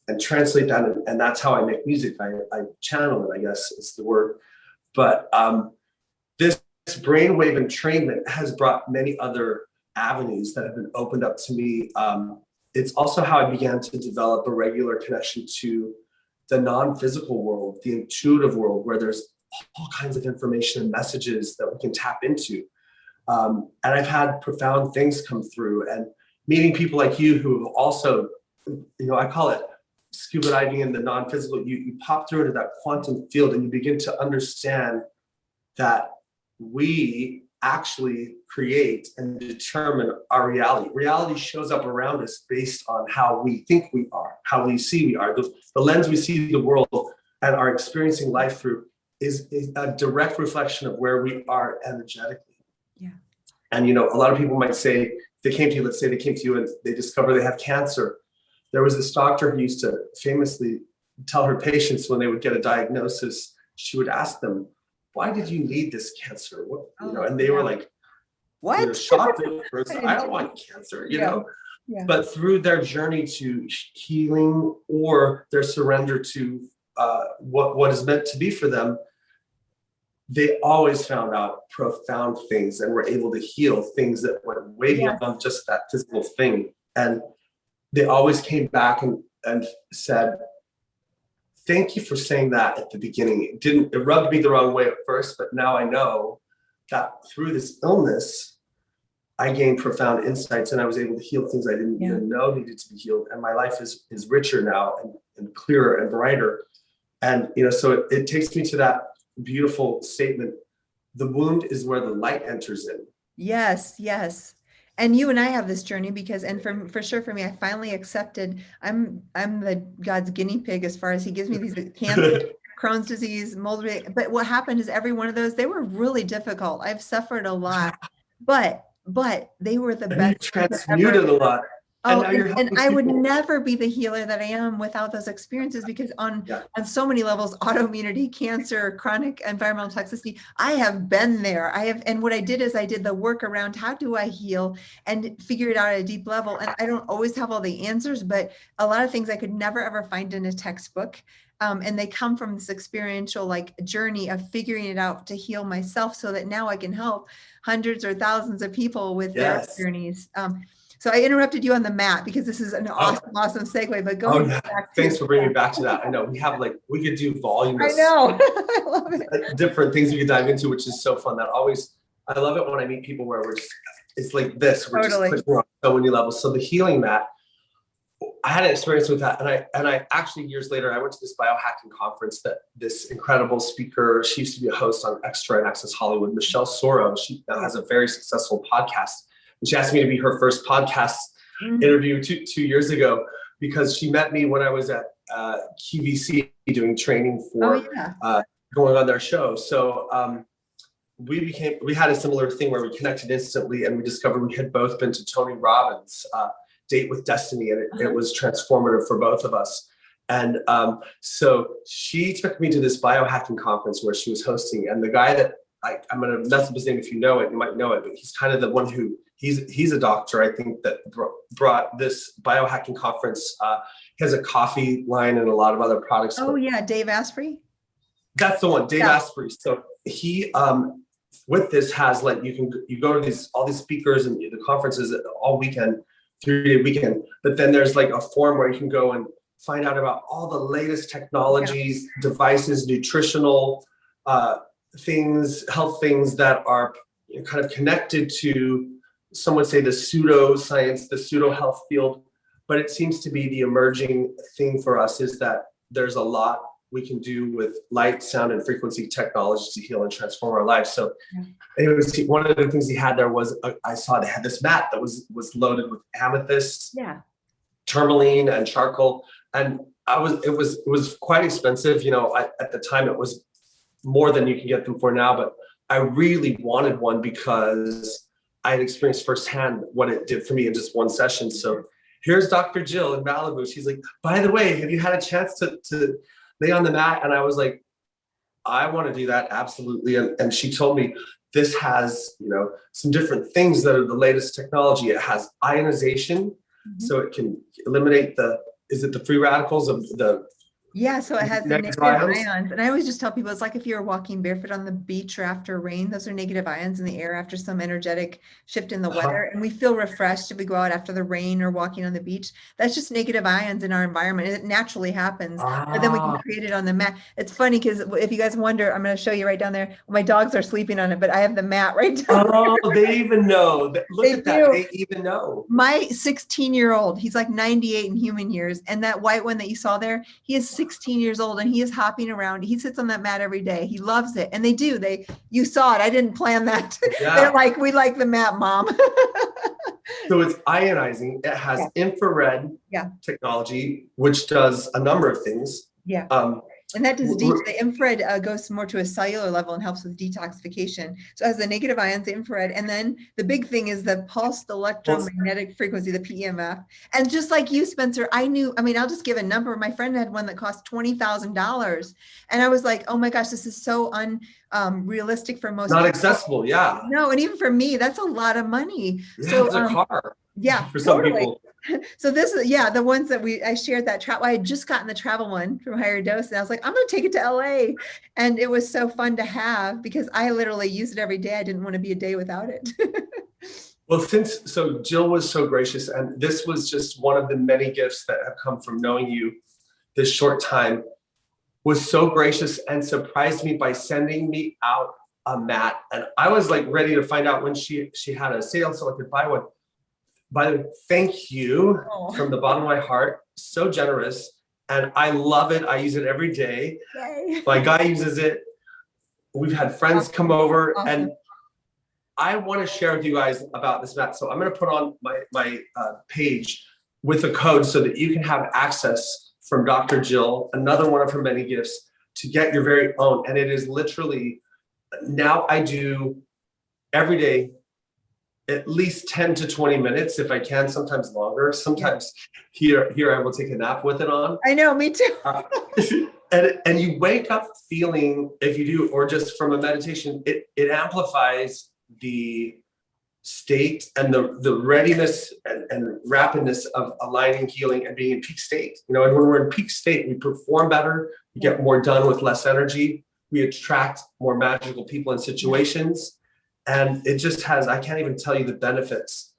B: and translate that. And, and that's how I make music. I, I channel it, I guess is the word. But um, this, this brainwave entrainment has brought many other avenues that have been opened up to me. Um, it's also how I began to develop a regular connection to the non-physical world, the intuitive world, where there's all kinds of information and messages that we can tap into. Um, and I've had profound things come through and meeting people like you who have also, you know, I call it scuba diving in the non-physical, you, you pop through into that quantum field and you begin to understand that we actually create and determine our reality. Reality shows up around us based on how we think we are, how we see we are. The, the lens we see the world and are experiencing life through is, is a direct reflection of where we are energetically.
A: Yeah.
B: And you know, a lot of people might say, they came to you, let's say they came to you and they discover they have cancer. There was this doctor who used to famously tell her patients when they would get a diagnosis, she would ask them, why did you need this cancer? What, you know, and they were like, they were
A: What?
B: shocked at *laughs* first. I don't want cancer, you
A: Yeah.
B: know?
A: Yeah.
B: But through their journey to healing or their surrender to uh, what, what is meant to be for them, they always found out profound things and were able to heal things that went way beyond just that physical thing. And they always came back and, and said, thank you for saying that at the beginning. It didn't, it rubbed me the wrong way at first, but now I know that through this illness, I gained profound insights and I was able to heal things I didn't
A: Yeah.
B: even know needed to be healed. And my life is, is richer now and, and clearer and brighter. And, you know, so it, it takes me to that beautiful statement. The wound is where the light enters in.
A: Yes, yes. And you and I have this journey because, and for, for sure for me, I finally accepted, I'm, I'm the God's guinea pig as far as he gives me these *laughs* cancer, Crohn's disease, mold, but what happened is every one of those, they were really difficult. I've suffered a lot, but, but they were the
B: And you
A: best. I've
B: transmuted a lot. And
A: Oh, and, and I would never be the healer that I am without those experiences because on
B: Yeah.
A: on so many levels, *laughs* autoimmunity, cancer, chronic environmental toxicity, I have been there. I have, and what I did is I did the work around how do I heal and figure it out at a deep level. And I don't always have all the answers, but a lot of things I could never ever find in a textbook. Um, and they come from this experiential like journey of figuring it out to heal myself so that now I can help hundreds or thousands of people with
B: Yes.
A: their journeys. Um, so I interrupted you on the mat because this is an awesome, awesome segue, but
B: Oh,
A: back to.
B: Thanks for bringing me back to that. I know we have like, we could do
A: volumes.
B: I
A: know. *laughs* I love it.
B: uh, different things we could dive into, which is so fun. That always, I love it when I meet people where we're just, it's like this, we're
A: Totally.
B: just clicking on so many levels. So the healing mat, I had an experience with that, and I and I actually years later I went to this biohacking conference that this incredible speaker, she used to be a host on Extra and Access Hollywood, Michelle Soro. She now has a very successful podcast, and she asked me to be her first podcast
A: Mhm.
B: interview two two years ago because she met me when I was at uh, QVC doing training for
A: Oh, yeah.
B: going on their show. So um, we became, we had a similar thing where we connected instantly and we discovered we had both been to Tony Robbins' uh, Date with Destiny and it,
A: Uh-huh.
B: it was transformative for both of us. And um, so she took me to this biohacking conference where she was hosting and the guy that I, I'm gonna mess up his name if you know it, you might know it, but he's kind of the one who, he's he's a doctor, I think that bro- brought this biohacking conference. Uh, he has a coffee line and a lot of other products.
A: Oh, yeah. Dave Asprey.
B: That's the one, Dave
A: Yeah.
B: Asprey. So he, um, with this has like, you can, you go to these, all these speakers and the conferences all weekend, three day weekend, but then there's like a forum where you can go and find out about all the latest technologies, devices, nutritional, uh, things, health things that are kind of connected to, some would say the pseudo science, the pseudo health field. But it seems to be the emerging thing for us is that there's a lot we can do with light, sound, and frequency technology to heal and transform our lives. So, anyways, he- one of the things he had there was uh, I saw they had this mat that was was loaded with amethyst,
A: Yeah.
B: tourmaline, and charcoal, and I was it was it was quite expensive. You know, I, at the time it was more than you can get them for now, but I really wanted one because I had experienced firsthand what it did for me in just one session. So here's Dr. Jill in Malibu. She's like, by the way, have you had a chance to, to lay on the mat? And I was like, I want to do that. Absolutely. And, and she told me this has, you know, some different things that are the latest technology. It has ionization,
A: Mhm.
B: so it can eliminate the, is it the free radicals of the,
A: Yeah, so it has the
B: Negative ions?
A: And I always just tell people it's like if you're walking barefoot on the beach or after rain, those are negative ions in the air after some energetic shift in the
B: Uh-huh.
A: weather. And we feel refreshed if we go out after the rain or walking on the beach. That's just negative ions in our environment. It naturally happens. But then we can
B: Ah.
A: create it on the mat. It's funny because if you guys wonder, I'm going to show you right down there. My dogs are sleeping on it, but I have the mat *laughs* right down.
B: oh, they even know. *laughs* Look
A: They
B: at that.
A: do.
B: They even know.
A: My 16 year old, he's like 98 in human years, and that white one that you saw there, he is 16 years old and he is hopping around. He sits on that mat every day. He loves it. And they do. They you saw it. I didn't plan that. *laughs*
B: Yeah.
A: They're like, we like the mat, mom.
B: So it's ionizing. It has
A: Yeah.
B: infrared
A: Yeah.
B: technology, which does a number of things.
A: yeah.
B: Um,
A: And that does,
B: W-
A: de- the infrared uh, goes more to a cellular level and helps with detoxification. So as the negative ions, the infrared, and then the big thing is the pulsed electromagnetic frequency, the PEMF. And just like you, Spencer, I knew, I mean, I'll just give a number. My friend had one that cost $20,000. And I was like, oh my gosh, this is so unrealistic for most
B: not
A: people.
B: accessible. Yeah.
A: No, and even for me, that's a lot of money.
B: Yeah,
A: So,
B: it's a
A: um,
B: car
A: Yeah,
B: for some
A: totally.
B: people. *laughs*
A: So this is, yeah, the ones that we, I shared that travel, I had just gotten the travel one from Higher Dose and I was like, I'm gonna take it to LA. And it was so fun to have because I literally use it every day. I didn't want to be a day without it. *laughs*
B: Well, since so Jill was so gracious, and this was just one of the many gifts that have come from knowing you this short time, was so gracious and surprised me by sending me out a mat. And I was like ready to find out when she she had a sale so I could buy one. By the way, thank you
A: Oh,
B: from the bottom of my heart. So generous. And I love it. I use it every day.
A: yay.
B: My guy uses it. We've had friends come over and I want to share with you guys about this mat. So I'm going to put on my, my uh, page with a code so that you can have access from Dr. Jill, another one of her many gifts, to get your very own. And it is literally, now I do every day at least 10 to 20 minutes if I can, sometimes longer. Sometimes here, here I will take a nap with it on.
A: I know, me too.
B: Uh, *laughs* and and you wake up feeling if you do or just from a meditation it it amplifies the state and the the readiness and, and rapidness of aligning healing and being in peak state you know and when we're in peak state we perform better we get more done with less energy we attract more magical people and situations and it just has i can't even tell you the benefits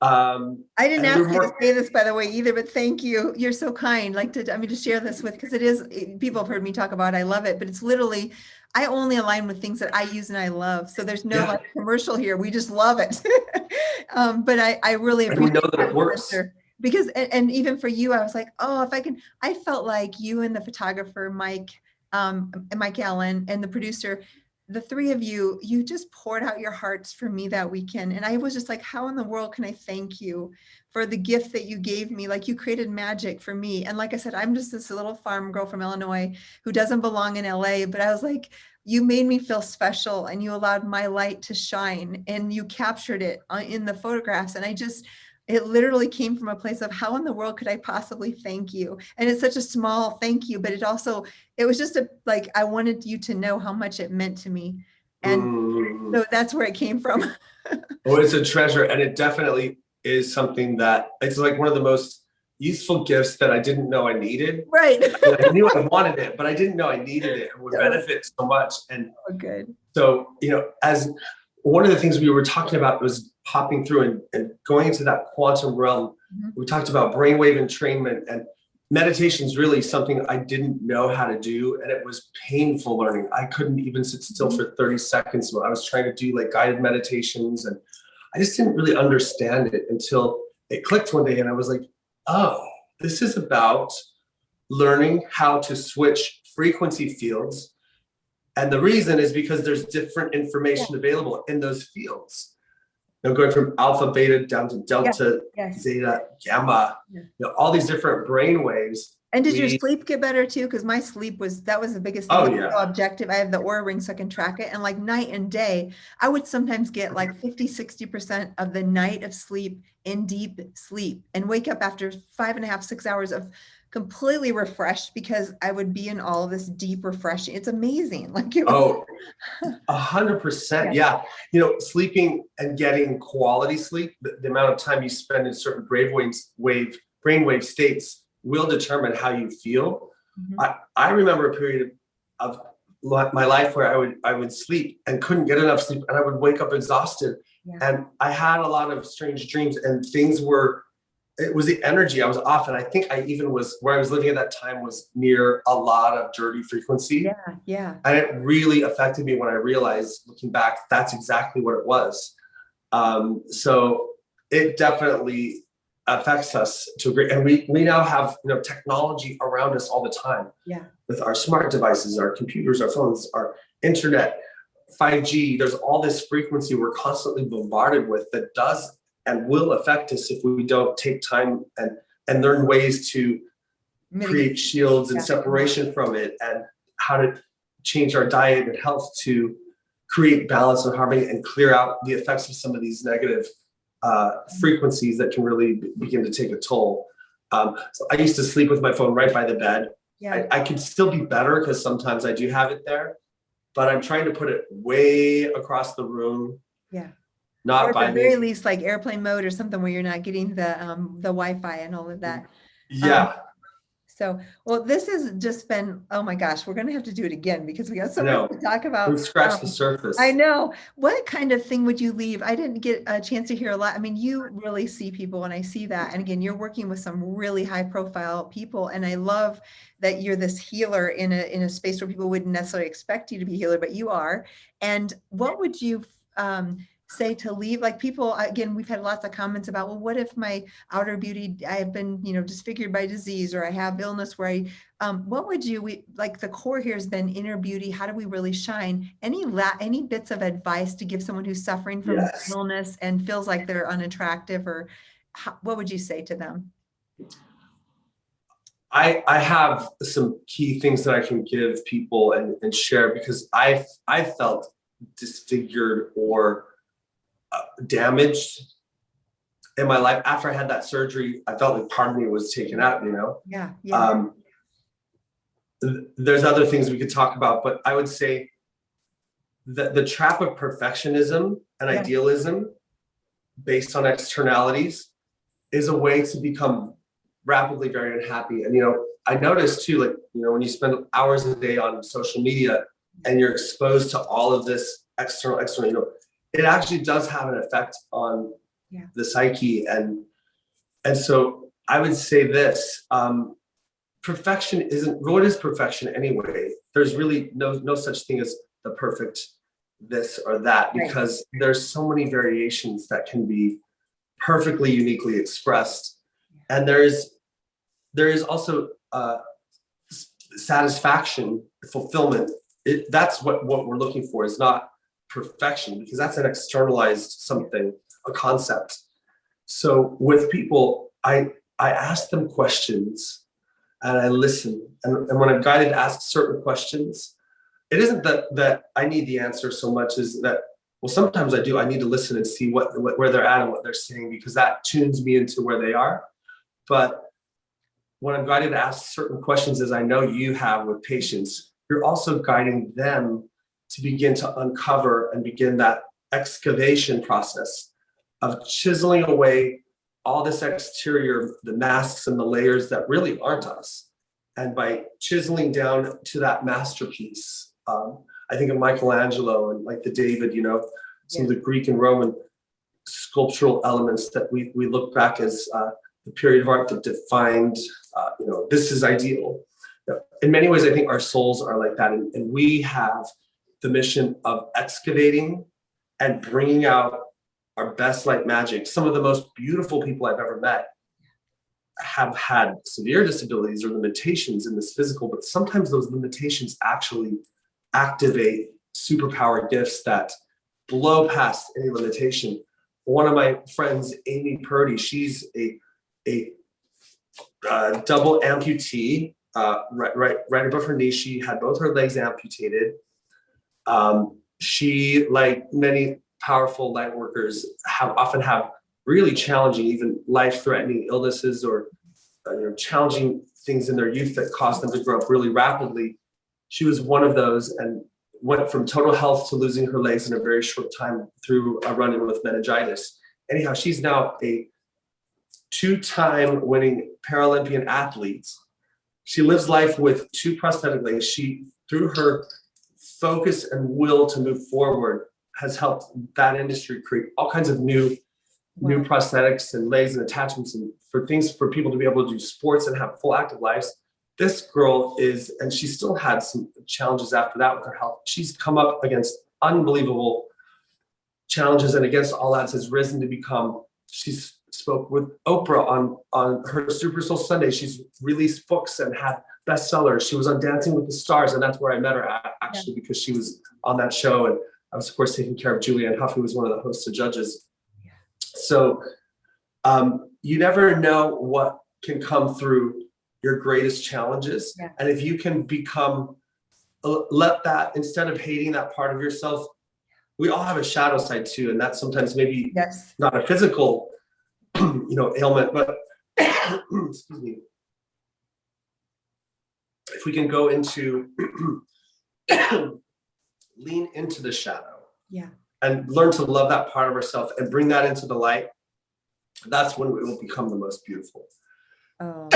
B: um
A: I didn't ask you to say this, by the way, either, but thank you. You're so kind. Like to, I mean, to share this with, because it is, it- people have heard me talk about, it, I love it, but it's literally, I only align with things that I use and I love. So there's no
B: Yeah.
A: like commercial here. We just love it. *laughs* Um, but I, I really
B: And we know that it works.
A: Spencer, Because, and, and even for you, I was like, oh, if I can, I felt like you and the photographer, Mike, um, and Mike Allen and the producer, the three of you, you just poured out your hearts for me that weekend. And I was just like, how in the world can I thank you for the gift that you gave me? Like you created magic for me. And like I said, I'm just this little farm girl from Illinois who doesn't belong in LA, but I was like, you made me feel special and you allowed my light to shine and you captured it uh, in the photographs. And I just, it literally came from a place of how in the world could I possibly thank you? And it's such a small thank you, but it also, it was just a, like, I wanted you to know how much it meant to me. And
B: mm.
A: so that's where it came from. *laughs*
B: Oh, it's a treasure, and it definitely is something that it's like one of the most useful gifts that I didn't know I needed.
A: Right. *laughs*
B: I knew I wanted it, but I didn't know I needed it and would benefit so much. And
A: Oh, good.
B: so, you know, as one of the things we were talking about was popping through and, and going into that quantum realm.
A: Mhm.
B: We talked about brainwave entrainment and meditation is really something I didn't know how to do. And it was painful learning. I couldn't even sit still for 30 seconds when I was trying to do like guided meditations. And I just didn't really understand it until it clicked one day and I was like, oh, this is about learning how to switch frequency fields. And the reason is because there's different information available in those fields. You know, going from alpha, beta down to delta,
A: Yes.
B: zeta, gamma,
A: Yeah.
B: you know, all these different brain waves.
A: And did your sleep get better too? Because my sleep was, that was the biggest
B: Oh,
A: thing. It's
B: yeah.
A: so Objective. I have the Oura ring so I can track it. And like night and day, I would sometimes get like 50, 60% of the night of sleep in deep sleep and wake up after five and a half, six hours of completely refreshed because I would be in all of this deep refreshing. It's amazing. *laughs* Like it was,
B: Oh, a hundred percent. Yeah. You know, sleeping and getting quality sleep, the, the amount of time you spend in certain brainwave wave, brainwave states will determine how you feel.
A: Mhm.
B: I, I remember a period of my life where I would I would sleep and couldn't get enough sleep and I would wake up exhausted.
A: Yeah.
B: And I had a lot of strange dreams and things were it was the energy I was off and I think I even was where I was living at that time was near a lot of dirty frequency.
A: yeah, yeah.
B: And it really affected me when I realized looking back, that's exactly what it was. Um, so it definitely affects us to a great, and we, we now have, you know, technology around us all the time.
A: Yeah.
B: With our smart devices, our computers, our phones, our internet, 5G, there's all this frequency we're constantly bombarded with that does and will affect us if we don't take time and, and learn ways to
A: Mitigate.
B: create shields and
A: Yeah.
B: separation from it and how to change our diet and health to create balance and harmony and clear out the effects of some of these negative uh, frequencies that can really begin to take a toll. Um, so I used to sleep with my phone right by the bed.
A: Yeah,
B: I, I can still be better because sometimes I do have it there, but I'm trying to put it way across the room.
A: Yeah. Or
B: Not
A: at
B: by
A: the very
B: me.
A: least, like airplane mode or something where you're not getting the, um, the Wi-Fi and all of that.
B: Yeah,
A: So, well, this has just been, oh my gosh, we're gonna have to do it again because we got so much to talk about.
B: we've scratched the
A: Um,
B: surface.
A: I know. What kind of thing would you leave? I didn't get a chance to hear a lot. I mean, you really see people and I see that. And again, you're working with some really high profile people. And I love that you're this healer in a, in a space where people wouldn't necessarily expect you to be a healer, but you are. And what would you um, say to leave? Like people, again, we've had lots of comments about, well, what if my outer beauty, I have been, you know, disfigured by disease or I have illness where I um, what would you, we, like the core here has been inner beauty. How do we really shine? Any la, any bits of advice to give someone who's suffering from
B: Yes.
A: illness and feels like they're unattractive or how, what would you say to them?
B: I, I have some key things that I can give people and, and share because I've, I felt disfigured or damaged in my life. After I had that surgery, I felt like part of me was taken out, you know?
A: Yeah, yeah,
B: Um, th- there's other things we could talk about, but I would say the, the trap of perfectionism and
A: Yeah.
B: idealism based on externalities is a way to become rapidly very unhappy. And, you know, I noticed too, like, you know, when you spend hours a day on social media and you're exposed to all of this external, external, you know, it actually does have an effect on
A: Yeah.
B: the psyche. And, and so I would say this, um, perfection isn't, what is perfection anyway? There's really no, no such thing as the perfect this or that
A: Right.
B: because there's so many variations that can be perfectly uniquely expressed. And there's, there is also uh, satisfaction, fulfillment. It, that's what, what we're looking for is not perfection because that's an externalized something, a concept. So with people, I, I ask them questions and I listen. And, and when I'm guided to ask certain questions, it isn't that that I need the answer so much as that well sometimes I do I need to listen and see what, what where they're at and what they're saying because that tunes me into where they are. But when I'm guided to ask certain questions as I know you have with patients, you're also guiding them to begin to uncover and begin that excavation process of chiseling away all this exterior, the masks and the layers that really aren't us. And by chiseling down to that masterpiece, um, I think of Michelangelo and like the David, you know, some of the Greek and Roman sculptural elements that we, we look back as uh, the period of art that defined, uh, you know, this is ideal. In many ways, I think our souls are like that. And, and we have the mission of excavating and bringing out our best light magic. Some of the most beautiful people I've ever met have had severe disabilities or limitations in this physical, but sometimes those limitations actually activate superpower gifts that blow past any limitation. One of my friends, Amy Purdy, she's a, a uh, double amputee, uh, right, right, right above her knee. She had both her legs amputated. Um, she, like many powerful light workers, have often have really challenging, even life-threatening illnesses or uh, you know challenging things in their youth that cause them to grow up really rapidly. She was one of those and went from total health to losing her legs in a very short time through a run-in with meningitis. Anyhow, she's now a two-time winning Paralympian athlete. She lives life with two prosthetic legs. She, through her focus and will to move forward, has helped that industry create all kinds of new new prosthetics and legs and attachments and for things for people to be able to do sports and have full active lives. This girl is, and she still had some challenges after that with her health. She's come up against unbelievable challenges and against all odds has risen to become, she's spoke with Oprah on on her Super Soul Sunday. She's released books and had bestsellers. She was on Dancing with the Stars, and that's where I met her at, actually because she was on that show. And I was, of course, taking care of Julianne Hough, who was one of the hosts and judges. Yeah. So um, you never know what can come through your greatest challenges.
A: Yeah.
B: And if you can become, uh, let that, instead of hating that part of yourself, we all have a shadow side too. And that's sometimes maybe
A: Yes.
B: not a physical, *clears throat* you know, ailment, but *coughs* excuse me. If we can go into *clears throat* lean into the shadow.
A: Yeah.
B: And learn to love that part of ourselves and bring that into the light. That's when it will become the most beautiful.
A: Oh,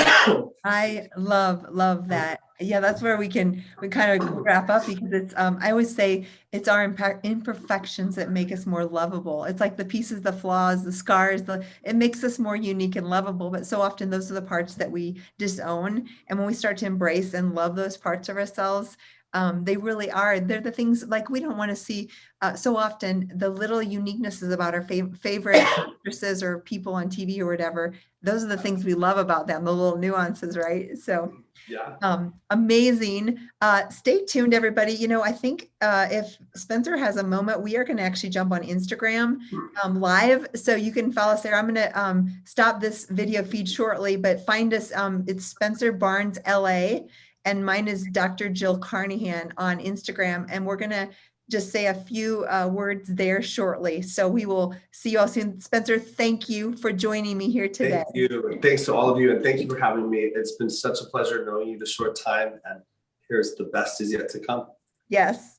A: I love, love that. Yeah, that's where we can, we kind of wrap up because it's, um, I always say it's our imperfections that make us more lovable. It's like the pieces, the flaws, the scars, the, it makes us more unique and lovable. But so often those are the parts that we disown. And when we start to embrace and love those parts of ourselves, um, they really are. They're the things like we don't want to see uh, so often the little uniquenesses about our fav- favorite actresses or people on TV or whatever. Those are the things we love about them, the little nuances, right? So
B: Yeah.
A: um, amazing. Uh, stay tuned, everybody. You know, I think uh, if Spencer has a moment, we are going to actually jump on Instagram um, live, so you can follow us there. I'm going to um, stop this video feed shortly, but find us. Um, it's Spencer Barnes LA, and mine is Dr. Jill Carnahan on Instagram, and we're going to just say a few uh, words there shortly. So we will see you all soon. Spencer, thank you for joining me here today.
B: Thank you. And thanks to all of you. And thank you for having me. It's been such a pleasure knowing you this short time. And here's the best is yet to come.
A: Yes.